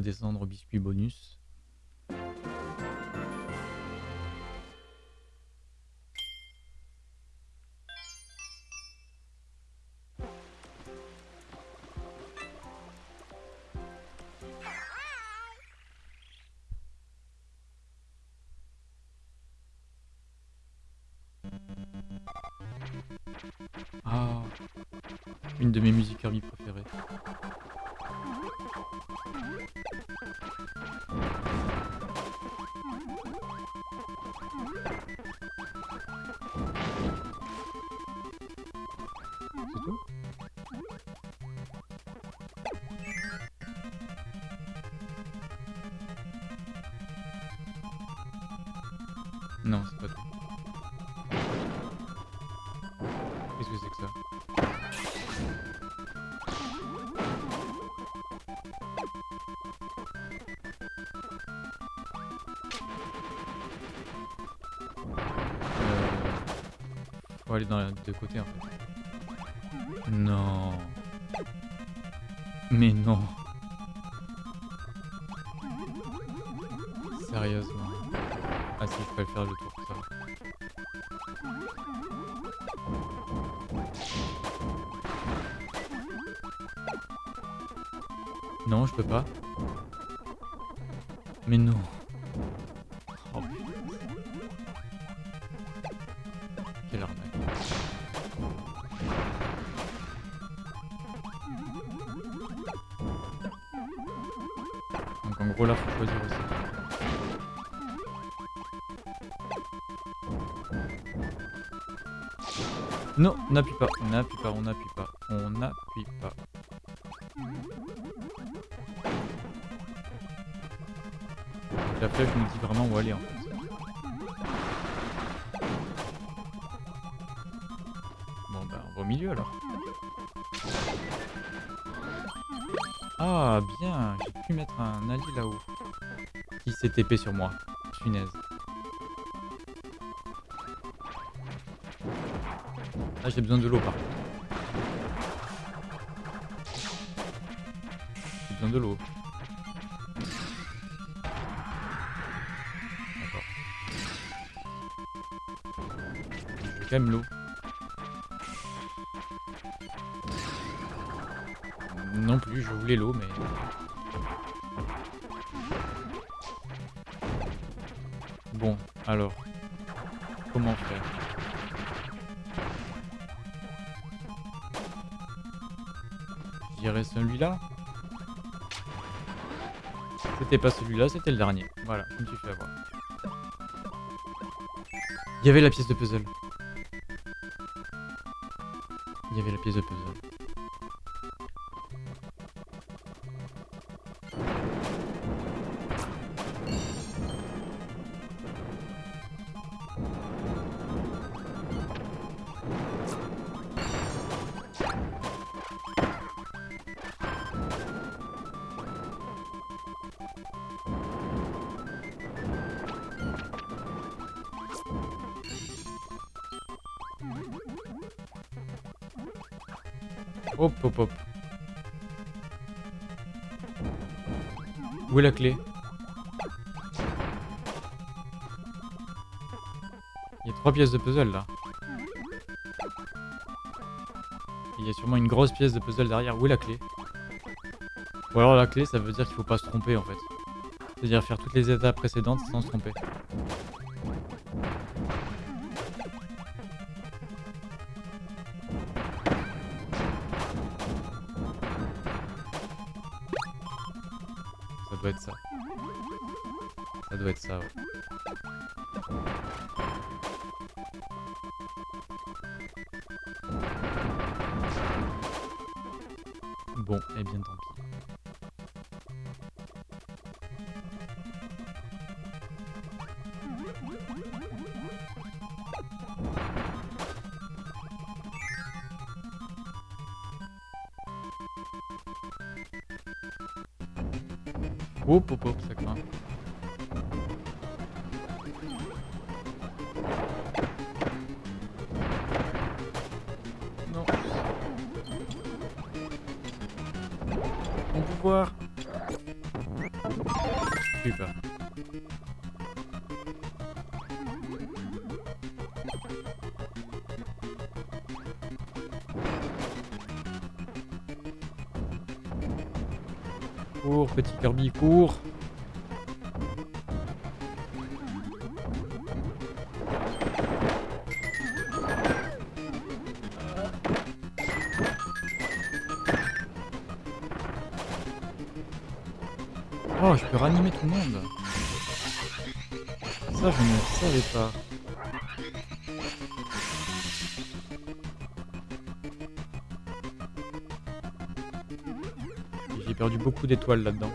Speaker 1: Descendre au biscuit bonus. Ah, une de mes musiques Kirby préférées. non, c'est pas Qu'est-ce que c'est que ça euh... Faut aller dans les deux côtés en fait. Non. Mais non. Peux pas. Mais non. Oh. Quelle arnaque. Donc en gros là faut choisir aussi. Non, n'appuie pas, n'appuie pas, on n'appuie S'est TP sur moi. Punaise. Ah j'ai besoin de l'eau par contre. J'ai besoin de l'eau. D'accord. Je même l'eau. Non plus, je voulais l'eau, mais... alors... Comment faire? Je celui-là C'était pas celui-là, c'était le dernier. Voilà, je me suis fait avoir. Il y avait la pièce de puzzle. Il y avait la pièce de puzzle. Pièces de puzzle là. Il y a sûrement une grosse pièce de puzzle derrière. Où est la clé? Ou alors la clé ça veut dire qu'il faut pas se tromper en fait. C'est-à-dire faire toutes les étapes précédentes sans se tromper. Cours. Oh, je peux ranimer tout le monde. Ça, je ne savais pas. J'ai perdu beaucoup d'étoiles là-dedans.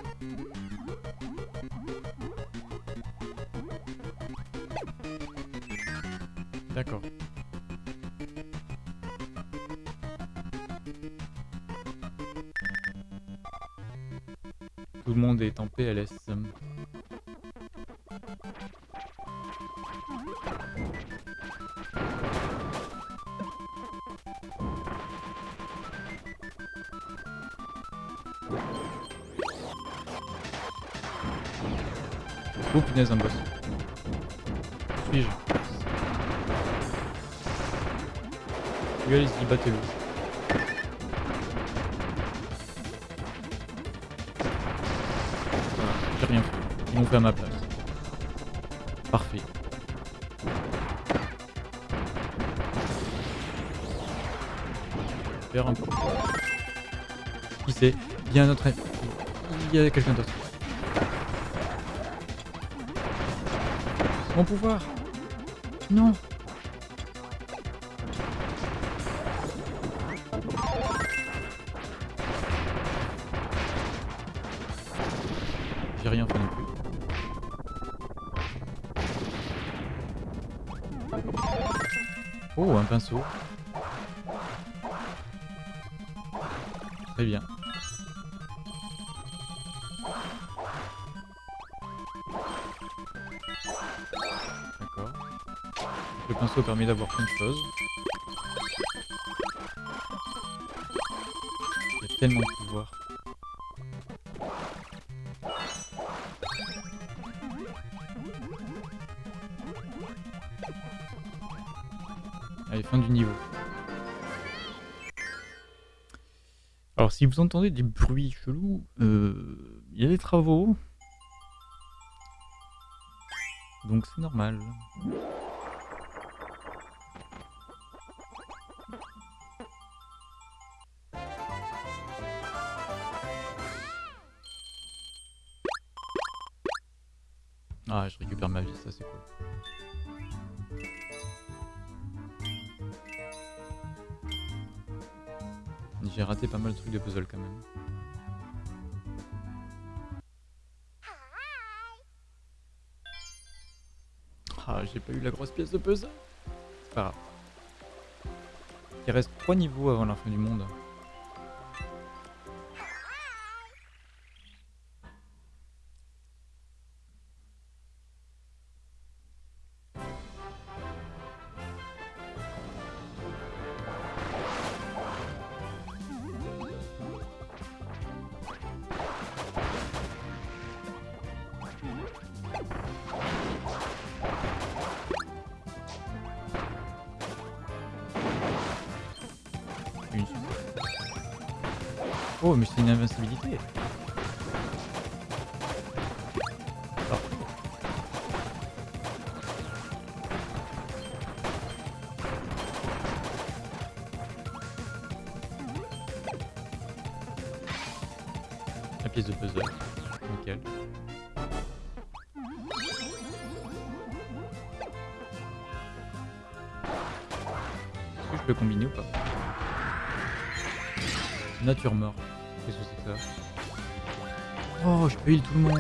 Speaker 1: Un boss. Suis-je Oui, allez-y, battez-le. Voilà, j'ai rien fait. Ils l'ont fait à ma place. Parfait. Faire un peu. Qui c'est Il y a un autre. Il y a quelqu'un d'autre. Mon pouvoir. Non D'avoir plein de choses. Il y a tellement de pouvoir. Allez, fin du niveau. Alors, si vous entendez des bruits chelous, euh, il y a des travaux. Donc c'est normal. J'ai raté pas mal de trucs de puzzle quand même. Ah, j'ai pas eu la grosse pièce de puzzle. C'est pas grave. Il reste 3 niveaux avant la fin du monde. Heal tout le monde.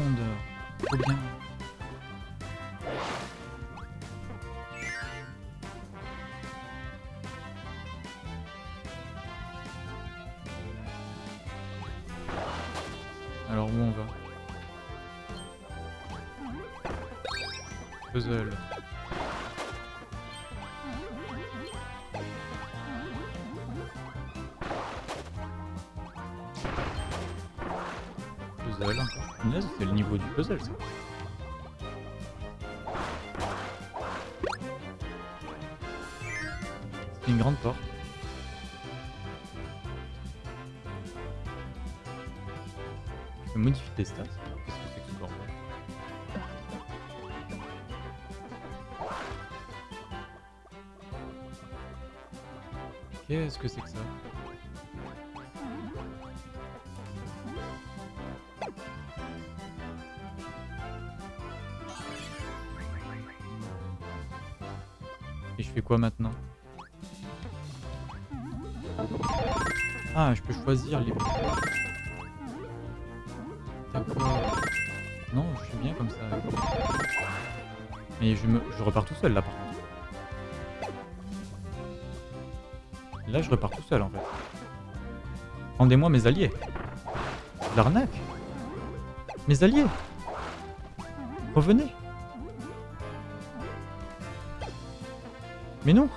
Speaker 1: Et je fais quoi maintenant Ah, je peux choisir les... Non, je suis bien comme ça. Mais je, me... je repars tout seul là par contre. Là, je repars tout seul en fait. Rendez-moi mes alliés. L'arnaque. Mes alliés. Revenez. Mais non.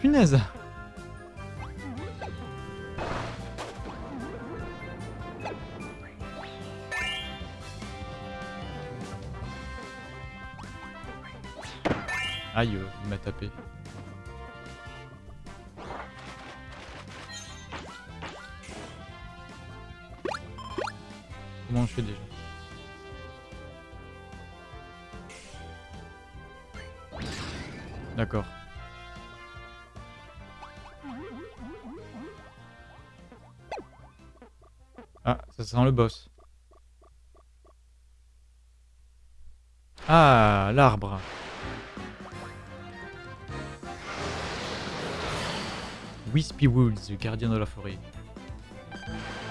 Speaker 1: Punaise. Aïe, euh, il m'a tapé. Comment je fais déjà? D'accord. Ah, ça sent le boss. Ah, l'arbre. Wispy Woods, gardien de la forêt.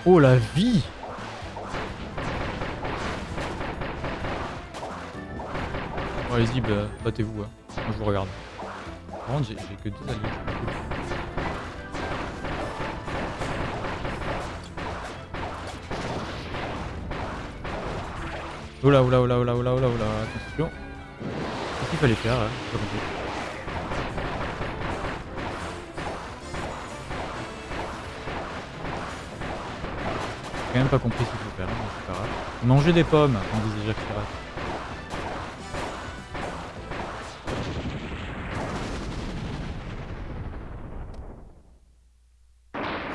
Speaker 1: Oh la vie Bon, Allez-y, bah, battez-vous. Hein. Je vous regarde. Par contre, j'ai que deux alliés. Oula, oula, oula, oula, oula, oula, oula, attention. Qu'est-ce qu'il fallait faire là pas compris. J'ai quand même pas compris ce qu'il faut faire, hein, c'est pas grave. Manger des pommes, on disait Jacques Chirac.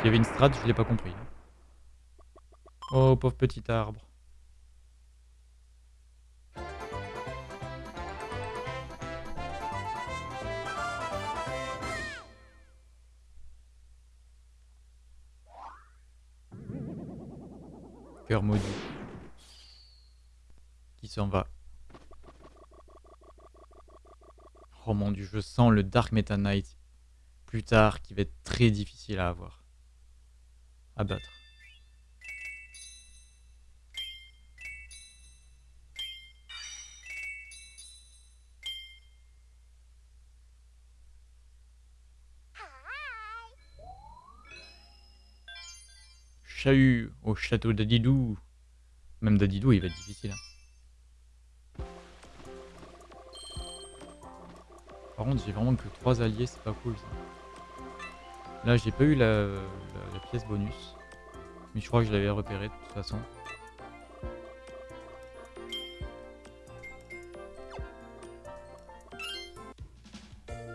Speaker 1: Y avait une strat, je l'ai pas compris. Oh, pauvre petit arbre. Cœur maudit. Qui s'en va? Oh mon dieu, je sens le Dark Meta Knight plus tard qui va être très difficile à avoir. À battre. Chahut au château d'Adidou. Même d'Adidou, il va être difficile. hein. Par contre, j'ai vraiment que 3 alliés, c'est pas cool ça. Là, j'ai pas eu la, pièce bonus. Mais je crois que je l'avais repéré de toute façon.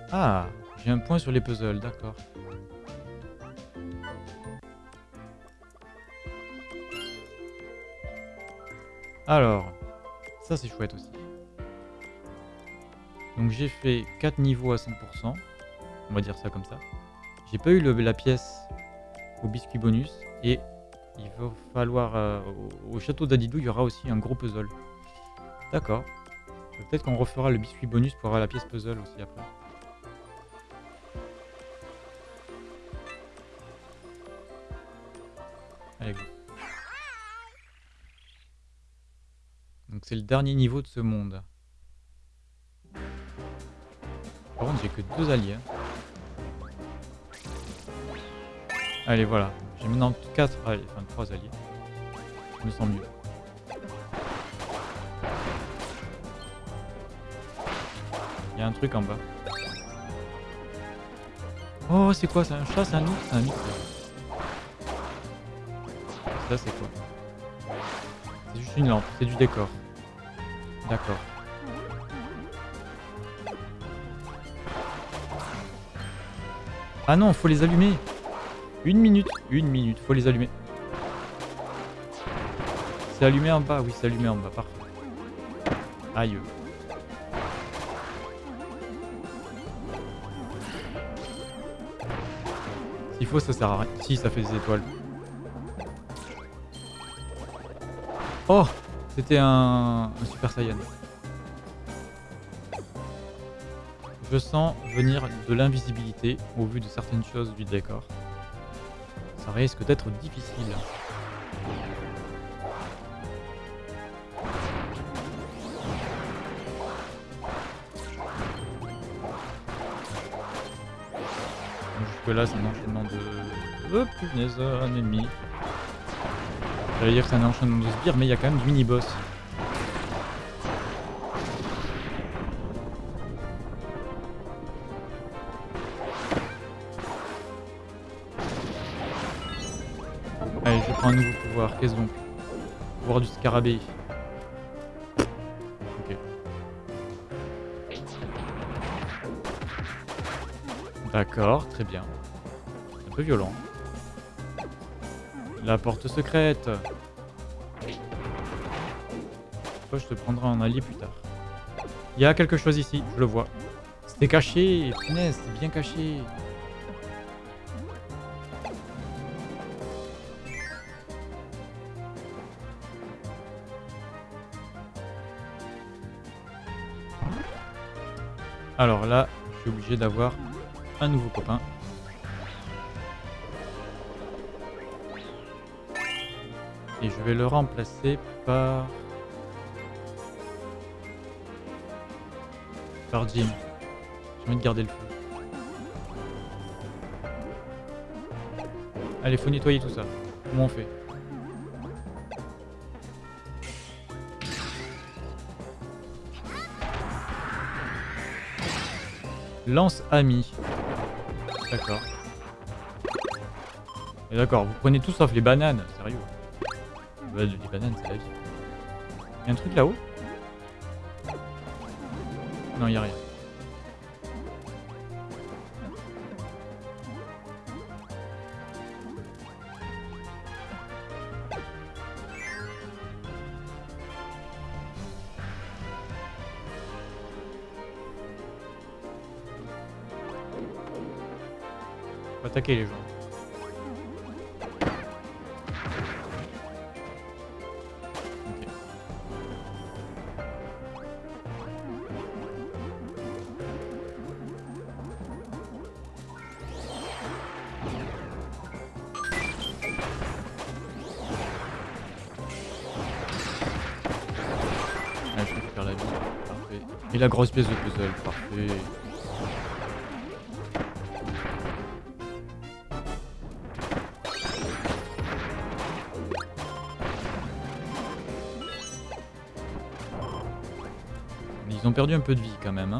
Speaker 1: Ah, j'ai un point sur les puzzles, d'accord. Alors, ça c'est chouette aussi. Donc j'ai fait 4 niveaux à 100%, on va dire ça comme ça. J'ai pas eu la pièce au biscuit bonus et il va falloir... euh, au, au château d'Adidou, il y aura aussi un gros puzzle. D'accord. Peut-être qu'on refera le biscuit bonus pour avoir la pièce puzzle aussi après. Allez, go. Donc c'est le dernier niveau de ce monde. Par contre, j'ai que deux alliés. hein. Allez, voilà. J'ai maintenant 4 alliés, enfin 3 alliés. Je me sens mieux. Il y a un truc en bas. Oh, c'est quoi? C'est un chat C'est un ours? C'est un mix Ça, c'est quoi? C'est juste une lampe, c'est du décor. D'accord. Ah non, faut les allumer. Une minute, une minute, faut les allumer. C'est allumé en bas, oui, c'est allumé en bas, parfait. Aïe. S'il faut, ça sert à rien. Si, ça fait des étoiles. Oh C'était un, un Super Saiyan. Je sens venir de l'invisibilité au vu de certaines choses du décor. Risque d'être difficile. Jusque là c'est un enchaînement de... Oh punaise, un ennemi. J'allais dire que c'est un enchaînement de sbires mais il y a quand même du mini-boss. Un nouveau pouvoir. Qu'est-ce donc? Pouvoir du scarabée. Ok. D'accord, très bien. Un peu violent. La porte secrète. Je te prendrai en allié plus tard. Il y a quelque chose ici, je le vois. C'était caché, c'était bien caché. Alors là, je suis obligé d'avoir un nouveau copain. Et je vais le remplacer par... Par Jim. J'ai envie de garder le feu. Allez, faut nettoyer tout ça. Comment on fait? Lance ami. D'accord. Et d'accord, vous prenez tout sauf les bananes, sérieux. les bananes, c'est la vie. Y'a un truc là-haut? Non, y'a rien. Attaquer les gens. Ah, je faire la vie. Parfait. Et la grosse pièce de puzzle. Parfait. Ils ont perdu un peu de vie quand même. Hein.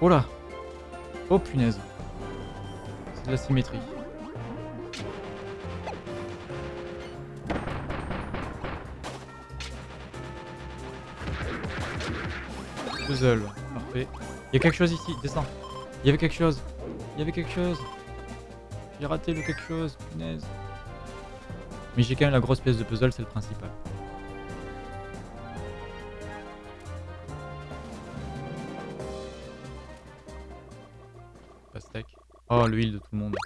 Speaker 1: Oh là Oh punaise C'est de la symétrie. Puzzle. Parfait. Il y a quelque chose ici, descends. Il y avait quelque chose. Il y avait quelque chose. J'ai raté le quelque chose, punaise. Mais j'ai quand même la grosse pièce de puzzle, c'est le principal. Pastèque. Oh, l'huile de tout le monde.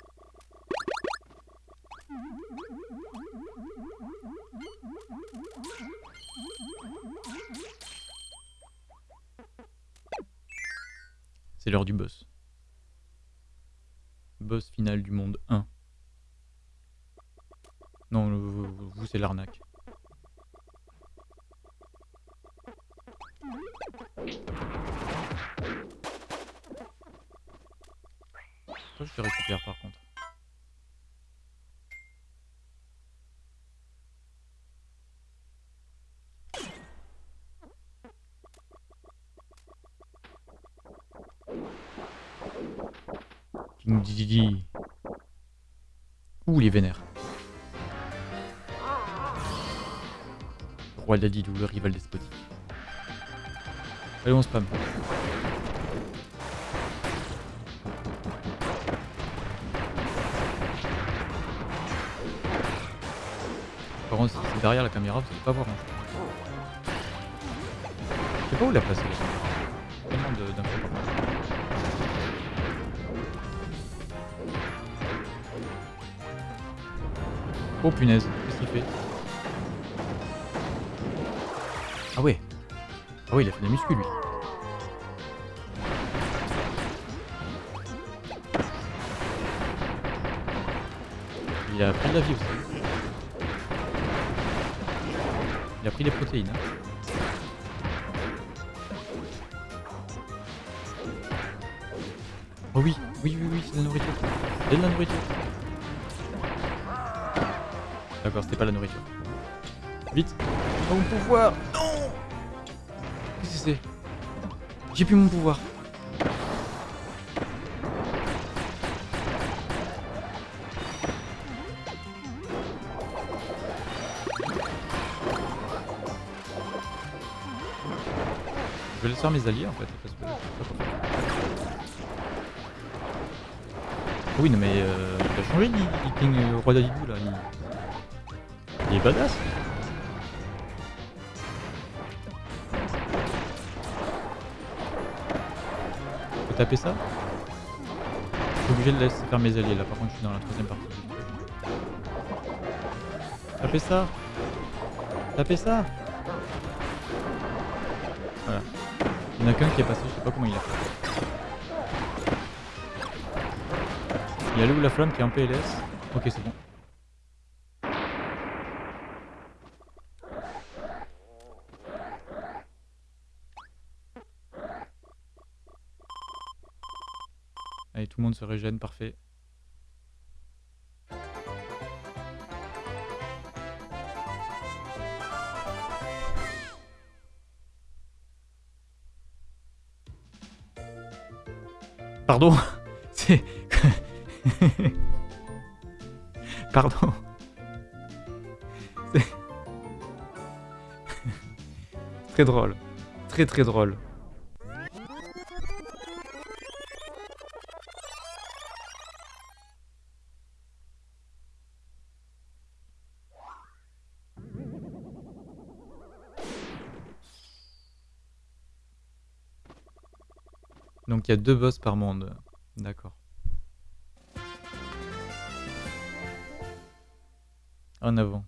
Speaker 1: Oh oui, oui, oui, oui, c'est de la nourriture. C'est de la nourriture. D'accord, c'était pas la nourriture. Vite Oh mon pouvoir Non Qu'est-ce que c'est? J'ai plus mon pouvoir. Je vais laisser faire mes alliés en fait. Parce que... Oui, non mais euh, il a changé le King euh, Roi d'Adidou là. Il... il est badass. Faut taper ça? Je suis obligé de laisser faire mes alliés là. Par contre, je suis dans la troisième partie. Tapez ça Tapez ça Voilà. Il y en a qu'un qui est passé, je sais pas comment il a fait. Il y a le ou la flamme qui est en PLS. Ok, c'est bon. Allez, tout le monde se régène, parfait. Pardon. Pardon. Très drôle. Très très drôle. Donc il y a deux boss par monde. D'accord. En avant.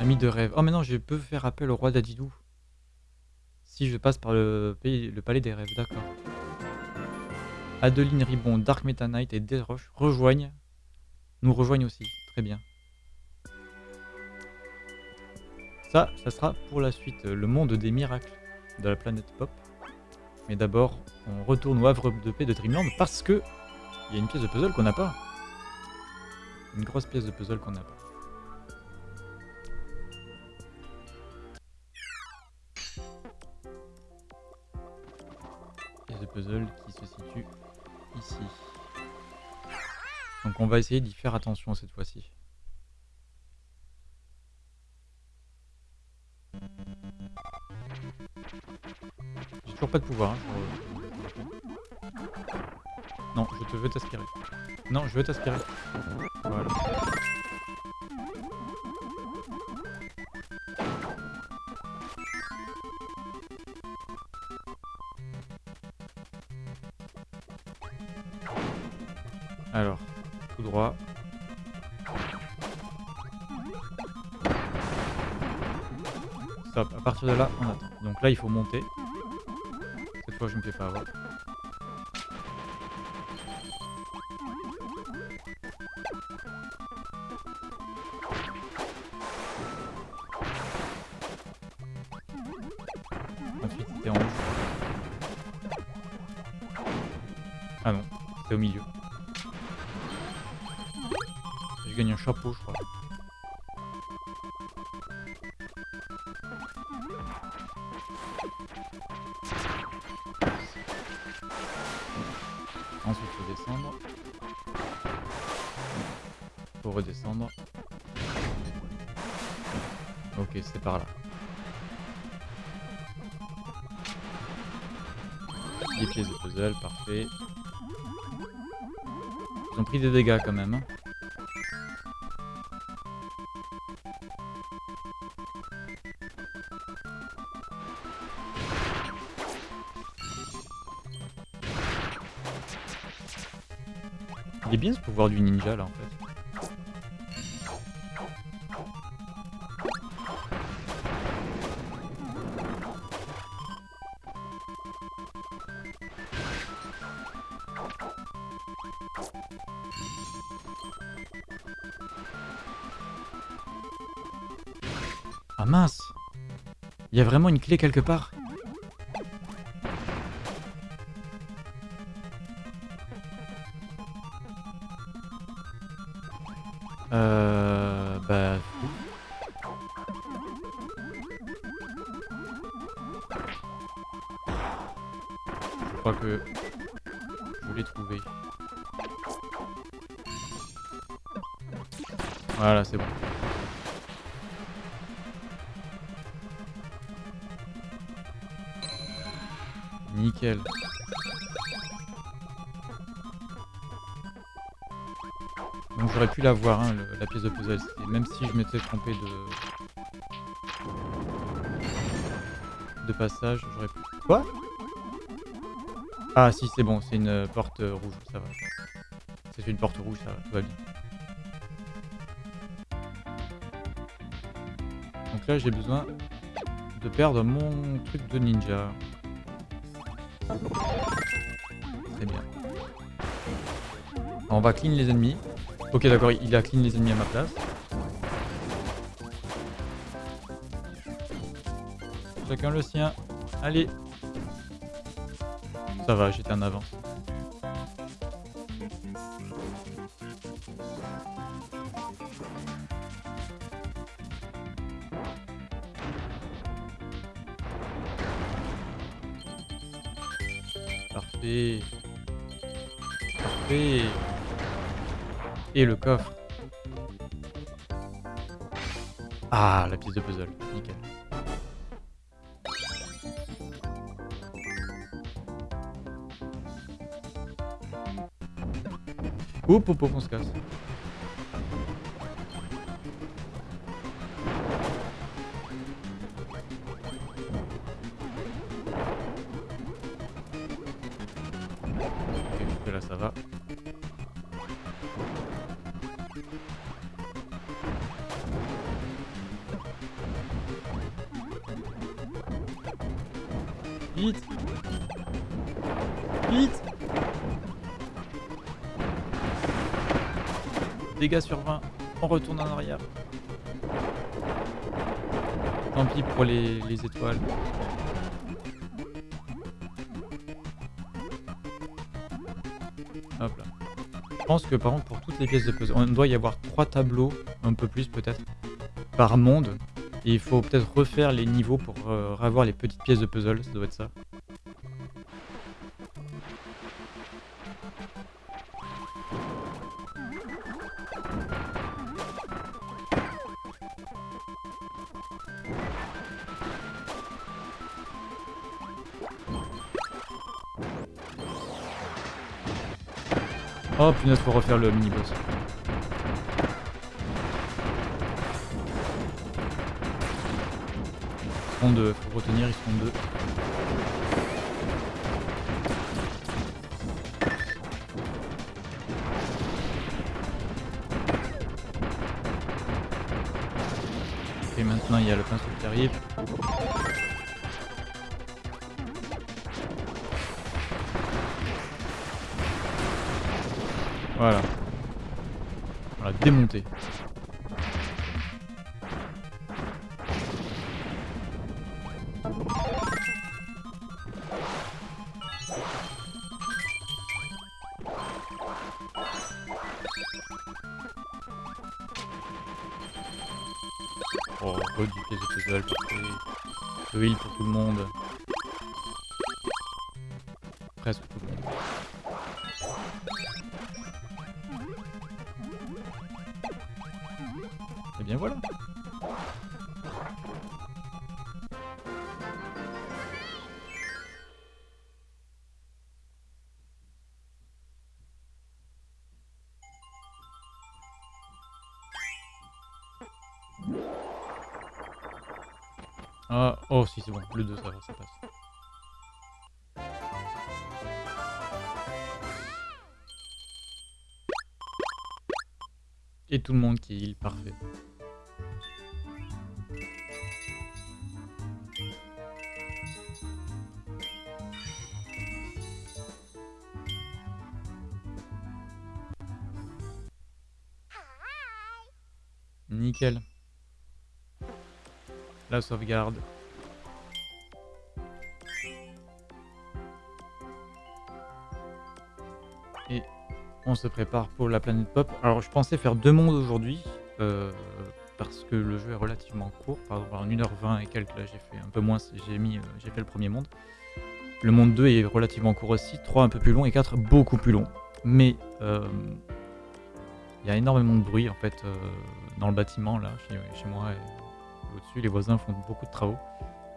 Speaker 1: Ami de rêve. Oh mais non, je peux faire appel au roi d'Adidou. Si je passe par le palais des rêves, d'accord. Adeline Ribon, Dark Meta Knight et Desroches rejoignent. Nous rejoignent aussi, très bien. Ça, ça sera pour la suite, le monde des miracles de la planète Pop. Mais d'abord, on retourne au havre de paix de Dreamland parce que il y a une pièce de puzzle qu'on n'a pas. Une grosse pièce de puzzle qu'on n'a pas. Pièce de puzzle qui se situe ici. Donc on va essayer d'y faire attention cette fois-ci. J'ai toujours pas de pouvoir. hein, Non, je te veux t'aspirer. Non, je veux t'aspirer. Voilà. De là, on attend. Donc là, il faut monter. Cette fois, je me fais pas avoir. C'était en rouge. Ah non, c'était au milieu. Je gagne un chapeau, je crois. Des dégâts quand même. hein. Il est bien ce pouvoir du ninja là en fait. Ah mince. Il y a vraiment une clé quelque part? Pu l'avoir, hein, le- la pièce de puzzle, c'était- même si je m'étais trompé de... de passage, j'aurais pu... Quoi? Ah si, c'est bon, c'est une euh, porte euh, rouge, ça va. C'est une porte rouge, ça va, tout va bien. Donc là, j'ai besoin de perdre mon truc de ninja. Très bien. On va clean les ennemis. Ok, d'accord, il a clean les ennemis à ma place. Chacun le sien. Allez. Ça va, j'étais en avance. Le coffre. Ah, la pièce de puzzle. Nickel. Hop, hop, hop, on se casse. Sur 20, on retourne en arrière. Tant pis pour les, les étoiles. Je pense que par contre pour toutes les pièces de puzzle, on doit y avoir trois tableaux, un peu plus peut-être, par monde. Et il faut peut-être refaire les niveaux pour euh, avoir les petites pièces de puzzle, ça doit être ça. Oh punaise, faut refaire le mini-boss. Ils sont deux, faut retenir, ils sont deux. Et maintenant il y a le pinceau qui arrive. Voilà. On l'a démonté. Oh si c'est bon, le 2 ça va, ça passe. Et tout le monde qui heal, parfait. Nickel. la sauvegarde. On se prépare pour la planète pop. Alors je pensais faire deux mondes aujourd'hui, euh, parce que le jeu est relativement court. Par exemple, en 1h20 et quelques, là j'ai fait un peu moins, j'ai mis, euh, j'ai fait le premier monde. Le monde 2 est relativement court aussi, 3 un peu plus long et 4 beaucoup plus long. Mais euh, il y a énormément de bruit en fait dans le bâtiment là, chez, chez moi au-dessus. Les voisins font beaucoup de travaux.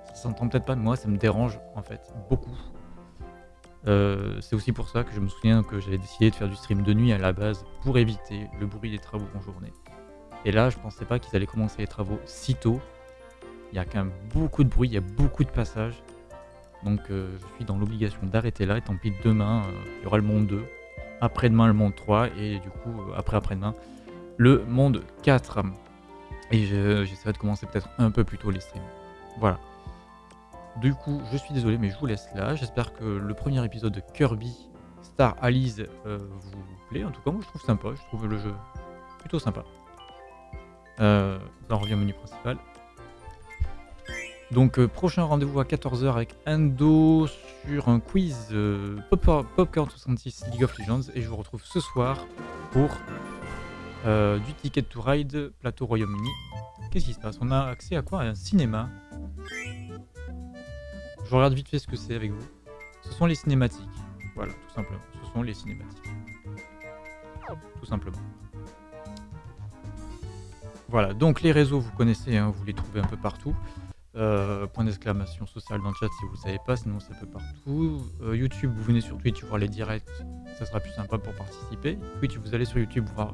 Speaker 1: Ça s'entend peut-être pas, mais moi ça me dérange en fait beaucoup. Euh, c'est aussi pour ça que je me souviens que j'avais décidé de faire du stream de nuit à la base pour éviter le bruit des travaux en journée. Et là, je pensais pas qu'ils allaient commencer les travaux si tôt. Il y a quand même beaucoup de bruit, il y a beaucoup de passages. Donc euh, je suis dans l'obligation d'arrêter là. Et tant pis, demain, euh, il y aura le monde 2. Après-demain, le monde 3. Et du coup, après-après-demain, le monde 4. Et je- j'essaierai de commencer peut-être un peu plus tôt les streams. Voilà. Du coup, je suis désolé, mais je vous laisse là. J'espère que le premier épisode de Kirby Star Allies euh, vous plaît. En tout cas, moi, je trouve sympa. Je trouve le jeu plutôt sympa. Euh, on revient au menu principal. Donc, euh, prochain rendez-vous à 14h avec Endo sur un quiz Pop- Popcorn 66 League of Legends. Et je vous retrouve ce soir pour du Ticket to Ride Plateau Royaume-Uni. Qu'est-ce qui se passe? On a accès à quoi? À un cinéma. Je regarde vite fait ce que c'est avec vous. Ce sont les cinématiques. Voilà, tout simplement. Ce sont les cinématiques. Tout simplement. Voilà, donc les réseaux, vous connaissez, hein, vous les trouvez un peu partout. Euh, point d'exclamation social dans le chat si vous ne savez pas, sinon c'est un peu partout. Euh, YouTube, vous venez sur Twitch voir les directs, ça sera plus sympa pour participer. Twitch, vous allez sur YouTube voir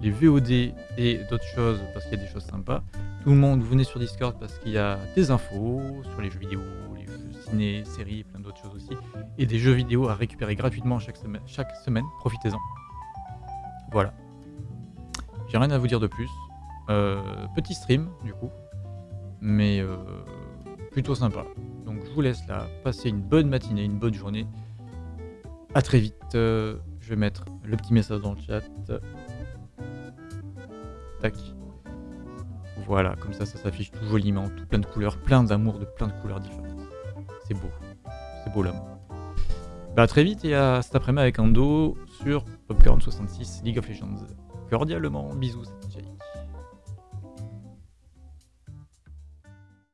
Speaker 1: les VOD et d'autres choses parce qu'il y a des choses sympas. Tout le monde, vous venez sur Discord parce qu'il y a des infos sur les jeux vidéo, ciné, séries, plein d'autres choses aussi. Et des jeux vidéo à récupérer gratuitement chaque semaine. Chaque semaine. Profitez-en. Voilà. J'ai rien à vous dire de plus. Euh, petit stream, du coup. Mais euh, plutôt sympa. Donc je vous laisse là. Passez une bonne matinée, une bonne journée. À très vite. Euh, je vais mettre le petit message dans le chat. Tac. Voilà, comme ça, ça s'affiche tout joliment, tout plein de couleurs, plein d'amour de plein de couleurs différentes. C'est beau. C'est beau l'amour. Bah très vite et à cet après-midi avec Ando sur Popcorn 66 League of Legends. Cordialement, bisous.